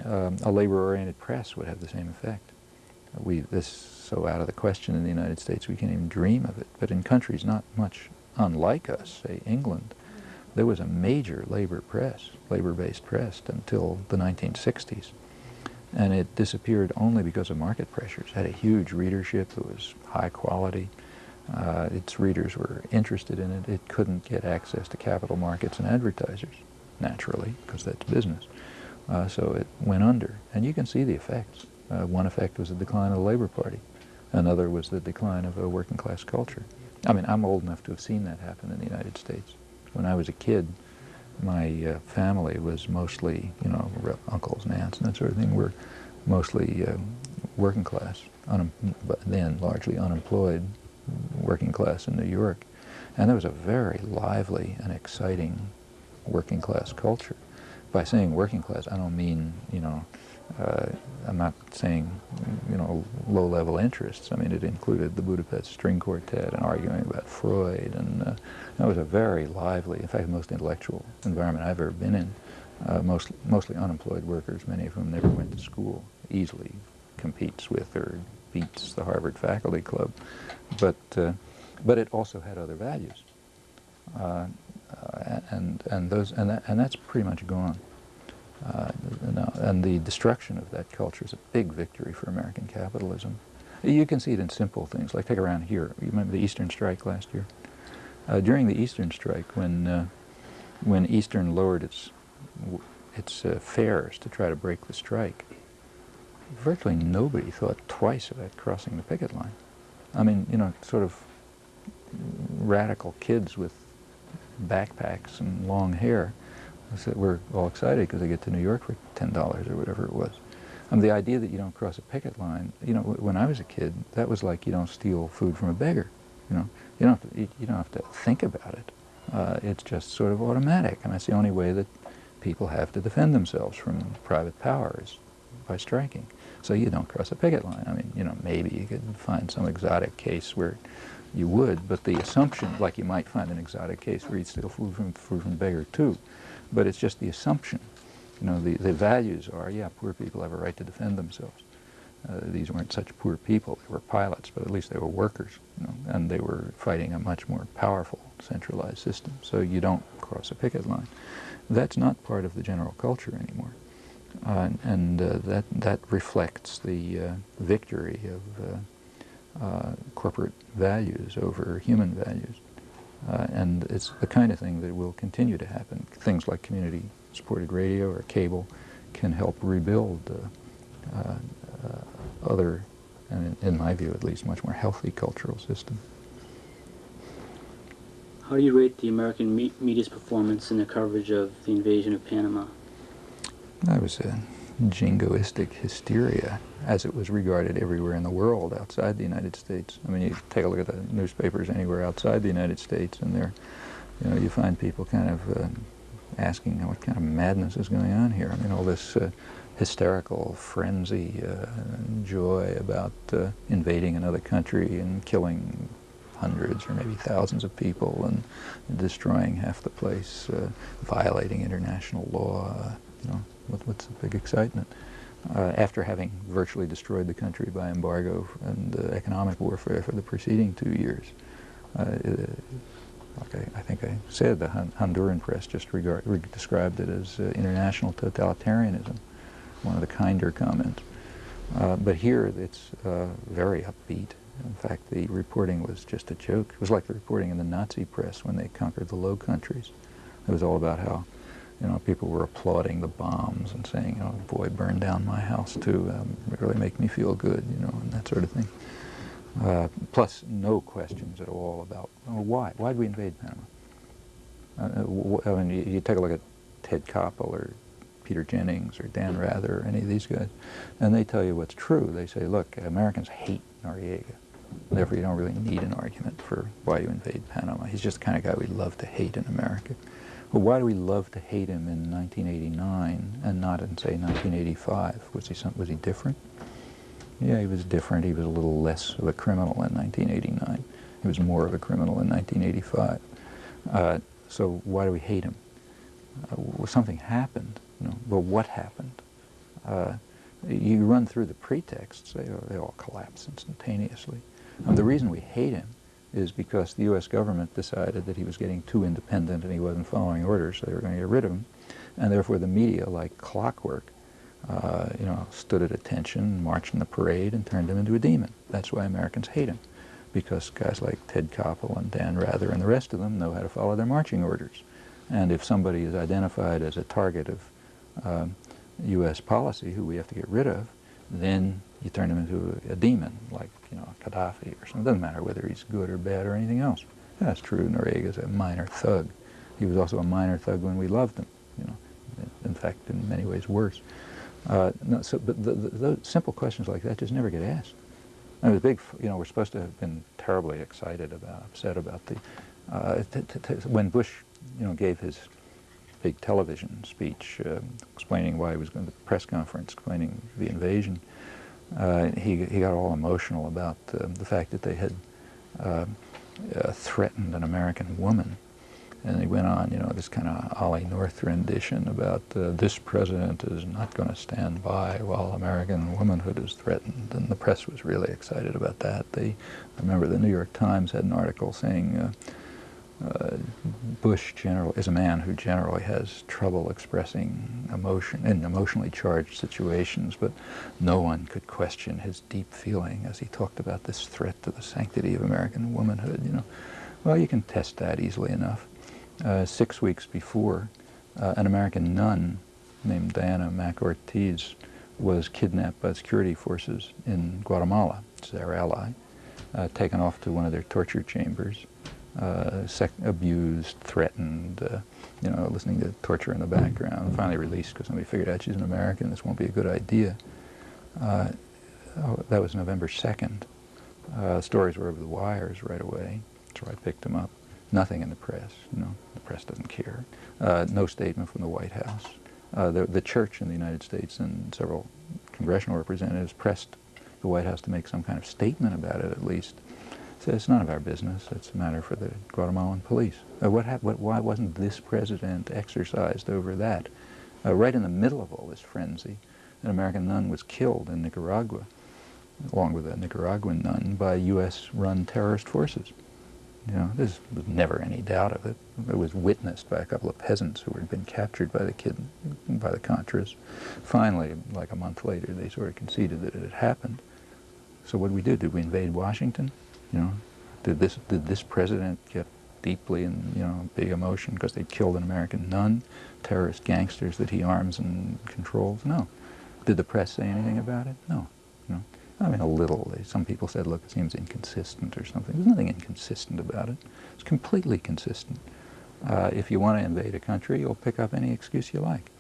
Speaker 2: um, a labor-oriented press would have the same effect. We this so out of the question in the United States we can't even dream of it. But in countries not much unlike us, say England, there was a major labor press, labor-based press until the 1960s, and it disappeared only because of market pressures. It had a huge readership. It was high quality. Uh, its readers were interested in it. It couldn't get access to capital markets and advertisers, naturally, because that's business. Uh, so it went under, and you can see the effects. Uh, one effect was the decline of the Labor Party. Another was the decline of a working class culture. I mean, I'm old enough to have seen that happen in the United States. When I was a kid, my uh, family was mostly, you know, uncles and aunts and that sort of thing were mostly uh, working class, but then largely unemployed working class in New York. And there was a very lively and exciting working class culture. By saying working class, I don't mean, you know, uh, I'm not saying, you know, low-level interests. I mean, it included the Budapest String Quartet and arguing about Freud, and uh, that was a very lively, in fact, the most intellectual environment I've ever been in. Uh, most, mostly unemployed workers, many of whom never went to school, easily competes with or beats the Harvard Faculty Club. But, uh, but it also had other values. Uh, and, and, those, and, that, and that's pretty much gone. Uh, and the destruction of that culture is a big victory for American capitalism. You can see it in simple things, like take around here. You remember the Eastern Strike last year? Uh, during the Eastern Strike, when, uh, when Eastern lowered its, its uh, fares to try to break the strike, virtually nobody thought twice about crossing the picket line. I mean, you know, sort of radical kids with backpacks and long hair so we're all excited because they get to New York for ten dollars or whatever it was. Um, the idea that you don't cross a picket line, you know, when I was a kid, that was like you don't steal food from a beggar. You know, you don't have to, you, you don't have to think about it. Uh, it's just sort of automatic, and that's the only way that people have to defend themselves from private power is by striking. So you don't cross a picket line. I mean, you know, maybe you could find some exotic case where you would, but the assumption, like you might find an exotic case where you'd steal food from food from a beggar too, but it's just the assumption. You know, the, the values are, yeah, poor people have a right to defend themselves. Uh, these weren't such poor people. They were pilots, but at least they were workers, you know, and they were fighting a much more powerful centralized system. So you don't cross a picket line. That's not part of the general culture anymore. Uh, and uh, that, that reflects the uh, victory of uh, uh, corporate values over human values. Uh, and it's the kind of thing that will continue to happen. Things like community-supported radio or cable can help rebuild uh, uh, uh, other, and in, in my view at least, much more healthy cultural system.
Speaker 1: How do you rate the American me- media's performance in the coverage of the invasion of Panama?
Speaker 2: That was a jingoistic hysteria as it was regarded everywhere in the world outside the United States. I mean, you take a look at the newspapers anywhere outside the United States, and there, you know, you find people kind of uh, asking what kind of madness is going on here. I mean, all this uh, hysterical frenzy, uh, joy about uh, invading another country and killing hundreds or maybe thousands of people and destroying half the place, uh, violating international law. You know, what, what's the big excitement? uh, after having virtually destroyed the country by embargo and uh, economic warfare for the preceding two years. Uh, like I, I, think I said, the Honduran press just regard, re described it as uh, international totalitarianism, one of the kinder comments. Uh, but here it's uh, very upbeat. In fact, the reporting was just a joke. It was like the reporting in the Nazi press when they conquered the Low Countries. It was all about how, you know, people were applauding the bombs and saying, oh, boy, burn down my house too. Um, really make me feel good, you know, and that sort of thing. Uh, plus, no questions at all about well, why. Why did we invade Panama? Uh, I mean, you, you, take a look at Ted Koppel or Peter Jennings or Dan Rather or any of these guys, and they tell you what's true. They say, look, Americans hate Noriega. Therefore, you don't really need an argument for why you invade Panama. He's just the kind of guy we love to hate in America. Well, why do we love to hate him in 1989 and not in, say, 1985? Was he, was he different? Yeah, he was different. He was a little less of a criminal in 1989. He was more of a criminal in 1985. Uh, so why do we hate him? Uh, well, something happened. You know, well, what happened? Uh, you run through the pretexts, they, they all collapse instantaneously. And the reason we hate him is because the U.S. government decided that he was getting too independent and he wasn't following orders, so they were going to get rid of him. And therefore the media, like clockwork, uh, you know, stood at attention, marched in the parade, and turned him into a demon. That's why Americans hate him, because guys like Ted Koppel and Dan Rather and the rest of them know how to follow their marching orders. And if somebody is identified as a target of U.S. policy who we have to get rid of, then you turn him into a, demon, like you know Gaddafi or something. It doesn't matter whether he's good or bad or anything else. That's true. Noriega's a minor thug. He was also a minor thug when we loved him. You know, in fact, in many ways worse. Uh, no, so, but the, the, those simple questions like that just never get asked. And it was big, you know, we're supposed to have been terribly excited about, upset about the, uh, when Bush, you know, gave his big television speech uh, explaining why he was going to the press conference, explaining the invasion, uh, he, he got all emotional about uh, the fact that they had uh, threatened an American woman and he went on, you know, this kind of Ollie North rendition about uh, this president is not going to stand by while American womanhood is threatened. And the press was really excited about that. They, I remember the New York Times had an article saying Bush general is a man who generally has trouble expressing emotion in emotionally charged situations, but no one could question his deep feeling as he talked about this threat to the sanctity of American womanhood. You know, well, you can test that easily enough uh, six weeks before, uh, an American nun named Diana Mac Ortiz was kidnapped by security forces in Guatemala, it's their ally, uh, taken off to one of their torture chambers, abused, threatened, uh, you know, listening to torture in the background, finally released because somebody figured out she's an American, this won't be a good idea. Uh, oh, that was November 2nd. stories were over the wires right away, so I picked them up. Nothing in the press, you know, the press doesn't care. Uh, no statement from the White House. Uh, the, the church in the United States and several congressional representatives pressed the White House to make some kind of statement about it at least. Said it's none of our business. It's a matter for the Guatemalan police. Uh, what, what Why wasn't this president exercised over that? Uh, right in the middle of all this frenzy, an American nun was killed in Nicaragua, along with a Nicaraguan nun, by U.S.-run terrorist forces. You know, never any doubt of it. It was witnessed by a couple of peasants who had been captured by the kid, by the Contras. Finally, like a month later, they sort of conceded that it had happened. So what did we do? Did we invade Washington? You know, did this did this president get deeply in you know big emotion because they killed an American nun, terrorist gangsters that he arms and controls? No. Did the press say anything about it? No. No. I mean, a little. Some people said, look, it seems inconsistent or something. There's nothing inconsistent about it. It's completely consistent. Uh, if you want to invade a country, you'll pick up any excuse you like.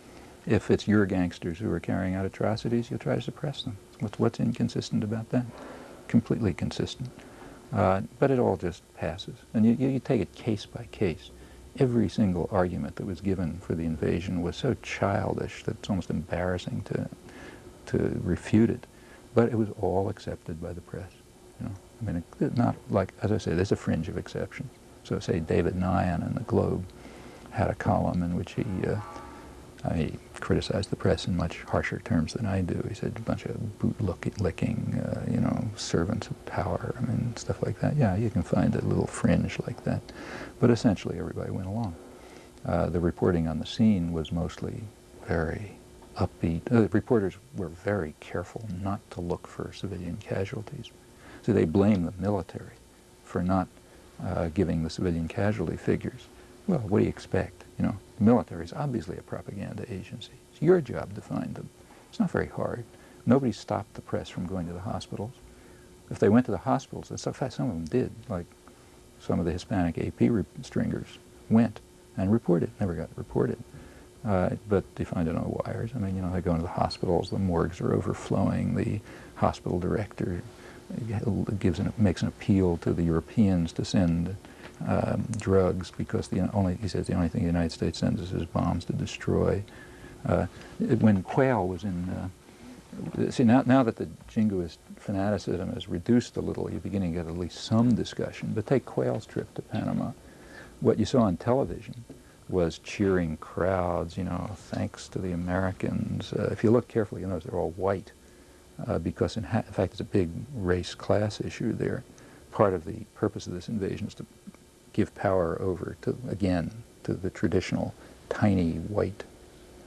Speaker 2: If it's your gangsters who are carrying out atrocities, you'll try to suppress them. What's, what's inconsistent about that? Completely consistent. Uh, but it all just passes. And you, you take it case by case. Every single argument that was given for the invasion was so childish that it's almost embarrassing to, to refute it. But it was all accepted by the press. You know? I mean, it, not like, as I say, there's a fringe of exceptions. So say David Nyhan in the Globe had a column in which he uh, he criticized the press in much harsher terms than I do. He said a bunch of boot-licking, uh, you know, servants of power, I mean, stuff like that. Yeah, you can find a little fringe like that. But essentially everybody went along. Uh, the reporting on the scene was mostly very upbeat. Uh, reporters were very careful not to look for civilian casualties. So they blame the military for not uh, giving the civilian casualty figures. Well, what do you expect? You know, the military is obviously a propaganda agency. It's your job to find them. It's not very hard. Nobody stopped the press from going to the hospitals. If they went to the hospitals, in fact, some of them did, like some of the Hispanic AP stringers went and reported, never got reported. Uh, but they find it on the wires. I mean, you know, they go into the hospitals, the morgues are overflowing, the hospital director gives an, makes an appeal to the Europeans to send um, drugs because the only, he says the only thing the United States sends us is bombs to destroy. Uh, when Quayle was in, uh, see now, now that the jingoist fanaticism has reduced a little, you're beginning to get at least some discussion, but take Quayle's trip to Panama. What you saw on television was cheering crowds, you know, thanks to the Americans. Uh, if you look carefully, you notice they're all white uh, because in, in, fact it's a big race class issue there. Part of the purpose of this invasion is to give power over to, again, to the traditional tiny white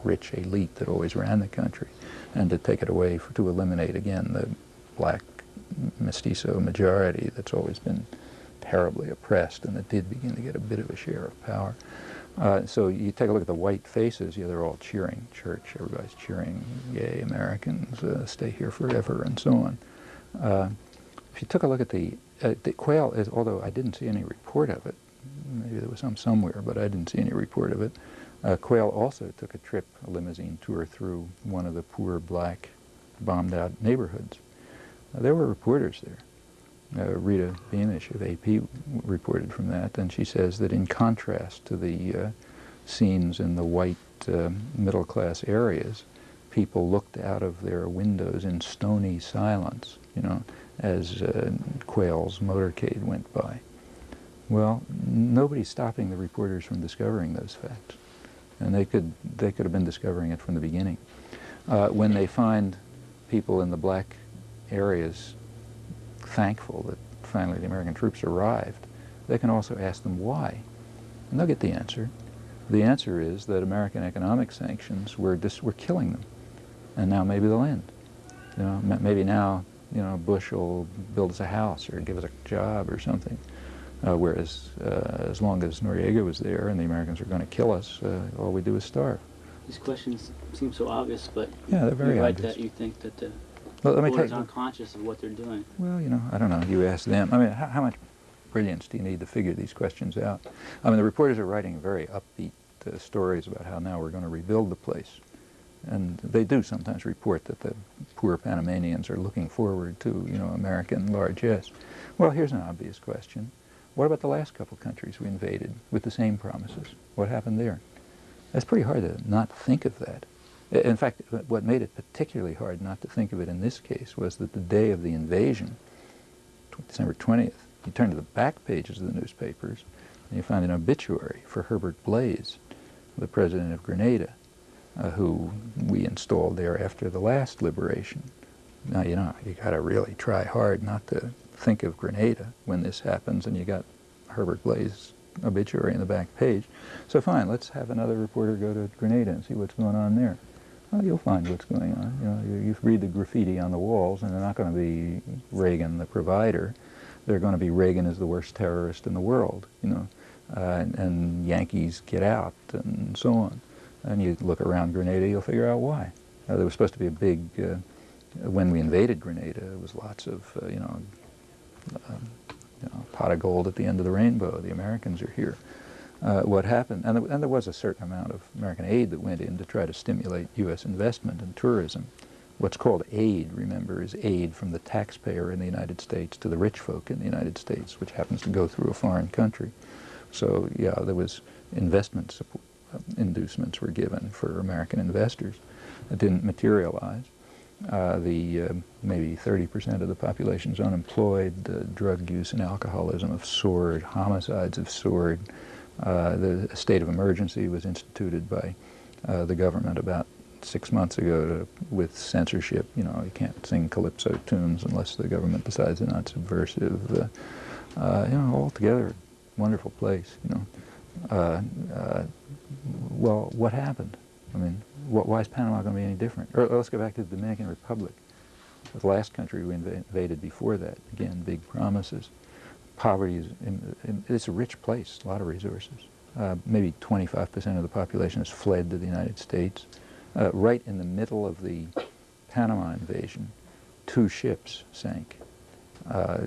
Speaker 2: rich elite that always ran the country and to take it away for, to eliminate again the black mestizo majority that's always been terribly oppressed and that did begin to get a bit of a share of power. Uh, so you take a look at the white faces, yeah, they're all cheering. Church, everybody's cheering, yay, Americans, uh, stay here forever, and so on. Uh, if you took a look at the, uh, the Quayle, is, although I didn't see any report of it, maybe there was some somewhere, but I didn't see any report of it, uh, Quayle also took a trip, a limousine tour through one of the poor black bombed out neighborhoods. there were reporters there. Uh, Rita Beamish of AP reported from that, and she says that in contrast to the uh, scenes in the white uh, middle-class areas, people looked out of their windows in stony silence, you know, as uh, Quayle's motorcade went by. Well, nobody's stopping the reporters from discovering those facts, and they could, they could have been discovering it from the beginning. Uh, when they find people in the black areas thankful that finally the American troops arrived, they can also ask them why. And they'll get the answer. The answer is that American economic sanctions were, just, were killing them. And now maybe they'll end. You know, maybe now, you know, Bush will build us a house or give us a job or something. Uh, whereas uh, as long as Noriega was there and the Americans are going to kill us, uh, all we do is starve.
Speaker 1: These questions seem so obvious, but
Speaker 2: yeah, they're very
Speaker 1: you're right
Speaker 2: obvious.
Speaker 1: that you think that the
Speaker 2: well, let me tell you.
Speaker 1: aren't conscious of what they're doing.
Speaker 2: Well, you know, I don't know. You ask them. I mean, how, how, much brilliance do you need to figure these questions out? I mean, the reporters are writing very upbeat uh, stories about how now we're going to rebuild the place. And they do sometimes report that the poor Panamanians are looking forward to, you know, American largesse. Well, here's an obvious question. What about the last couple countries we invaded with the same promises? What happened there? It's pretty hard to not think of that. In fact, what made it particularly hard not to think of it in this case was that the day of the invasion, December 20th, you turn to the back pages of the newspapers and you find an obituary for Herbert Blaize, the president of Grenada, uh, who we installed there after the last liberation. Now, you know, you got to really try hard not to think of Grenada when this happens, and you got Herbert Blaize obituary in the back page. So fine, let's have another reporter go to Grenada and see what's going on there well, you'll find what's going on. You know, you, you read the graffiti on the walls, and they're not going to be Reagan the provider. They're going to be Reagan is the worst terrorist in the world, you know, uh, and, and, Yankees get out, and so on. And you look around Grenada, you'll figure out why. Uh, there was supposed to be a big, uh, when we invaded Grenada, there was lots of, uh, you know, um, you know, pot of gold at the end of the rainbow. The Americans are here uh, what happened, and, and, there was a certain amount of American aid that went in to try to stimulate U.S. investment and tourism. What's called aid, remember, is aid from the taxpayer in the United States to the rich folk in the United States, which happens to go through a foreign country. So, yeah, there was investment support, inducements were given for American investors. It didn't materialize. Uh, the uh, maybe 30% of the population is unemployed, uh, drug use and alcoholism have soared, homicides have soared, uh, the state of emergency was instituted by uh, the government about six months ago to, with censorship. You know, you can't sing calypso tunes unless the government decides they're not subversive. Uh, uh, you know, altogether, wonderful place. You know, uh, uh, well, what happened? I mean, wh why is Panama going to be any different? Or let's go back to the Dominican Republic, the last country we invaded before that. Again, big promises. Poverty is in, in, it's a rich place, a lot of resources. Uh, maybe 25% of the population has fled to the United States. Uh, right in the middle of the Panama invasion, two ships sank uh,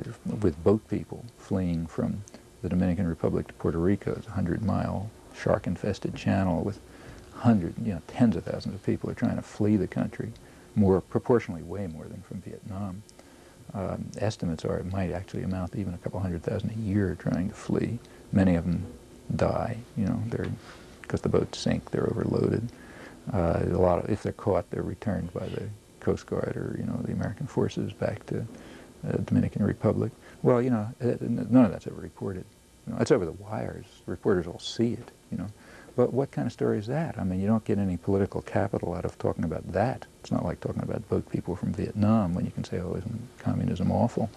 Speaker 2: with boat people fleeing from the Dominican Republic to Puerto Rico. It's a 100-mile shark-infested channel with hundreds, you know, tens of thousands of people are trying to flee the country, more proportionally way more than from Vietnam. Um, estimates are it might actually amount to even a couple hundred thousand a year trying to flee. Many of them die, you know, because the boats sink, they're overloaded. Uh, a lot of, if they're caught, they're returned by the Coast Guard or you know the American forces back to uh, Dominican Republic. Well, you know, uh, none of that's ever reported. You know, it's over the wires. Reporters all see it. You know, but what kind of story is that? I mean, you don't get any political capital out of talking about that. It's not like talking about boat people from Vietnam when you can say, oh, isn't communism awful?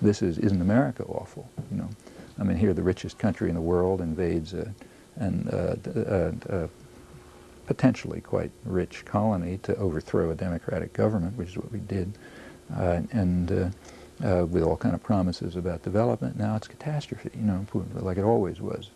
Speaker 2: This is, isn't America awful? You know, I mean, here the richest country in the world invades a, and uh, uh, potentially quite rich colony to overthrow a democratic government, which is what we did, uh, and uh, with all kind of promises about development. Now it's catastrophe, you know, like it always was.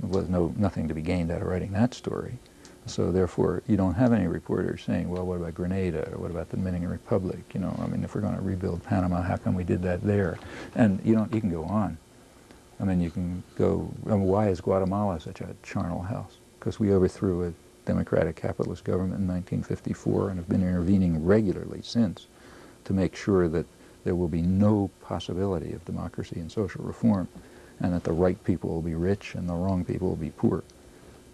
Speaker 2: There was no nothing to be gained out of writing that story. So therefore, you don't have any reporters saying, well, what about Grenada, or what about the Dominican Republic? You know, I mean, if we're going to rebuild Panama, how come we did that there? And you know, you can go on. I mean, you can go, I mean, why is Guatemala such a charnel house? Because we overthrew a democratic capitalist government in 1954 and have been intervening regularly since to make sure that there will be no possibility of democracy and social reform and that the right people will be rich and the wrong people will be poor.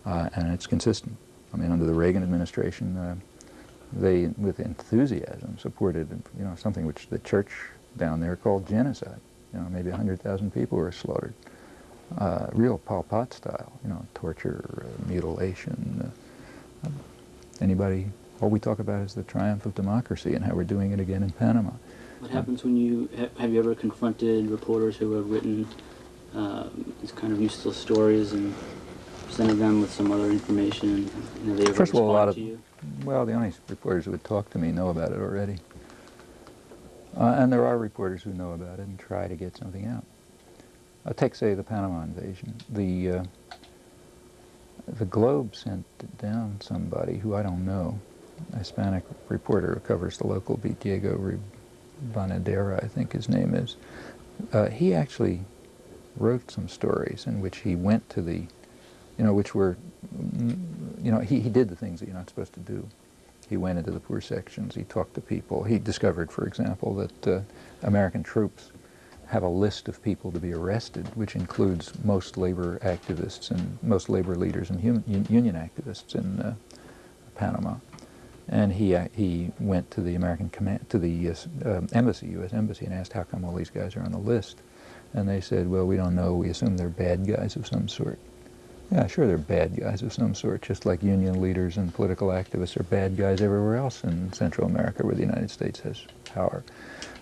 Speaker 2: Uh, and it's consistent. I mean, under the Reagan administration, uh, they, with enthusiasm, supported you know, something which the church down there called genocide. You know, maybe 100,000 people were slaughtered. Uh, real Pol Pot style, you know, torture, uh, mutilation, Anybody, all we talk about is the triumph of democracy and how we're doing it again in Panama.
Speaker 1: What happens when you, have you ever confronted reporters who have written um, these kind of useless stories and presented them with some other information? And have they ever
Speaker 2: First of all, a lot of,
Speaker 1: you?
Speaker 2: well, the only reporters who would talk to me know about it already. Uh, and there are reporters who know about it and try to get something out. Uh, take, say, the Panama invasion. The uh, the Globe sent down somebody who I don't know, a Hispanic reporter who covers the local beat, Diego Ribadeneira, I think his name is. Uh, he actually wrote some stories in which he went to the, you know, which were, you know, he, he did the things that you're not supposed to do. He went into the poor sections, he talked to people. He discovered, for example, that uh, American troops have a list of people to be arrested, which includes most labor activists and most labor leaders and union activists in uh, Panama. And he uh, he went to the American command to the uh, embassy, U.S. embassy, and asked how come all these guys are on the list. And they said, well, we don't know. We assume they're bad guys of some sort. Yeah, sure, they're bad guys of some sort, just like union leaders and political activists are bad guys everywhere else in Central America where the United States has power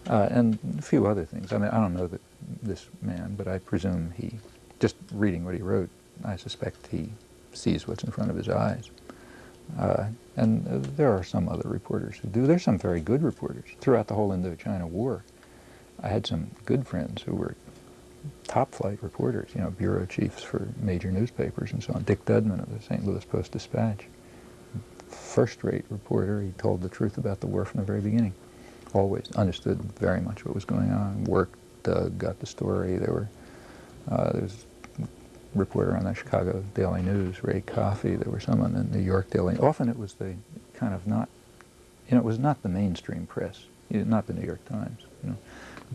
Speaker 2: uh, and a few other things. I mean, I don't know that this man, but I presume he, just reading what he wrote, I suspect he sees what's in front of his eyes. Uh, and uh, there are some other reporters who do. There's some very good reporters throughout the whole Indochina War. I had some good friends who were top-flight reporters, you know, bureau chiefs for major newspapers and so on. Dick Dudman of the St. Louis Post-Dispatch, first-rate reporter. He told the truth about the war from the very beginning always understood very much what was going on, worked, uh, got the story. There were, uh, there was a reporter on the Chicago Daily News, Ray Coffey. There were someone in the New York Daily. Often it was the kind of not, you know, it was not the mainstream press, not the New York Times, you know,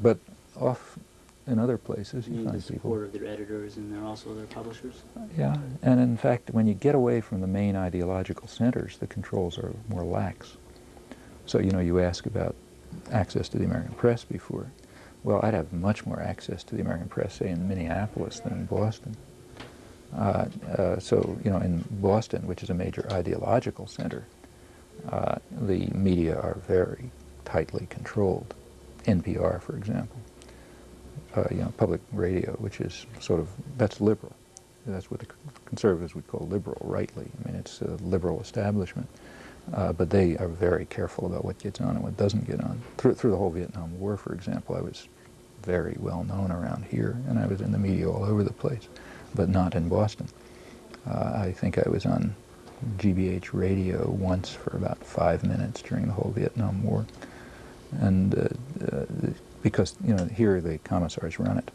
Speaker 2: but off in other places
Speaker 1: you,
Speaker 2: you
Speaker 1: find the support of their editors and they're also their publishers.
Speaker 2: Yeah, and in fact, when you get away from the main ideological centers, the controls are more lax. So, you know, you ask about access to the American press before. Well, I'd have much more access to the American press, say, in Minneapolis than in Boston. Uh, uh, so, you know, in Boston, which is a major ideological center, uh, the media are very tightly controlled. NPR, for example, you know, public radio, which is sort of, that's liberal. That's what the conservatives would call liberal, rightly. I mean, it's a liberal establishment. Uh, but they are very careful about what gets on and what doesn't get on. Through, through the whole Vietnam War, for example, I was very well known around here, and I was in the media all over the place, but not in Boston. Uh, I think I was on GBH radio once for about five minutes during the whole Vietnam War, and uh, uh, because you know here the commissars run it.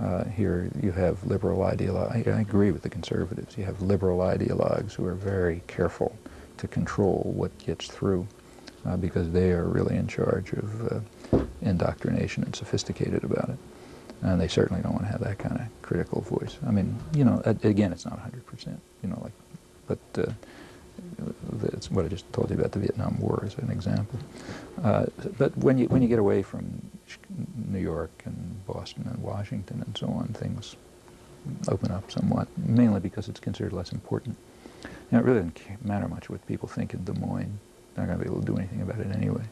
Speaker 2: Uh, here you have liberal ideologues. I, I agree with the conservatives. You have liberal ideologues who are very careful to control what gets through uh, because they are really in charge of uh, indoctrination and sophisticated about it. And they certainly don't want to have that kind of critical voice. I mean, you know, again, it's not 100%, you know, like, but uh, what I just told you about the Vietnam War as an example. Uh, but when you, when you get away from New York and Boston and Washington and so on, things open up somewhat, mainly because it's considered less important. Know, it really doesn't matter much what people think in Des Moines. They're not going to be able to do anything about it anyway.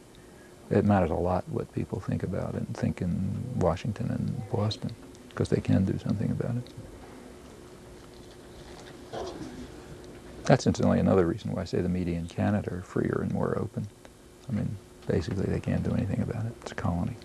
Speaker 2: It matters a lot what people think about it and think in Washington and Boston, because they can do something about it. That's incidentally another reason why I say the media in Canada are freer and more open. I mean, basically they can't do anything about it. It's a colony.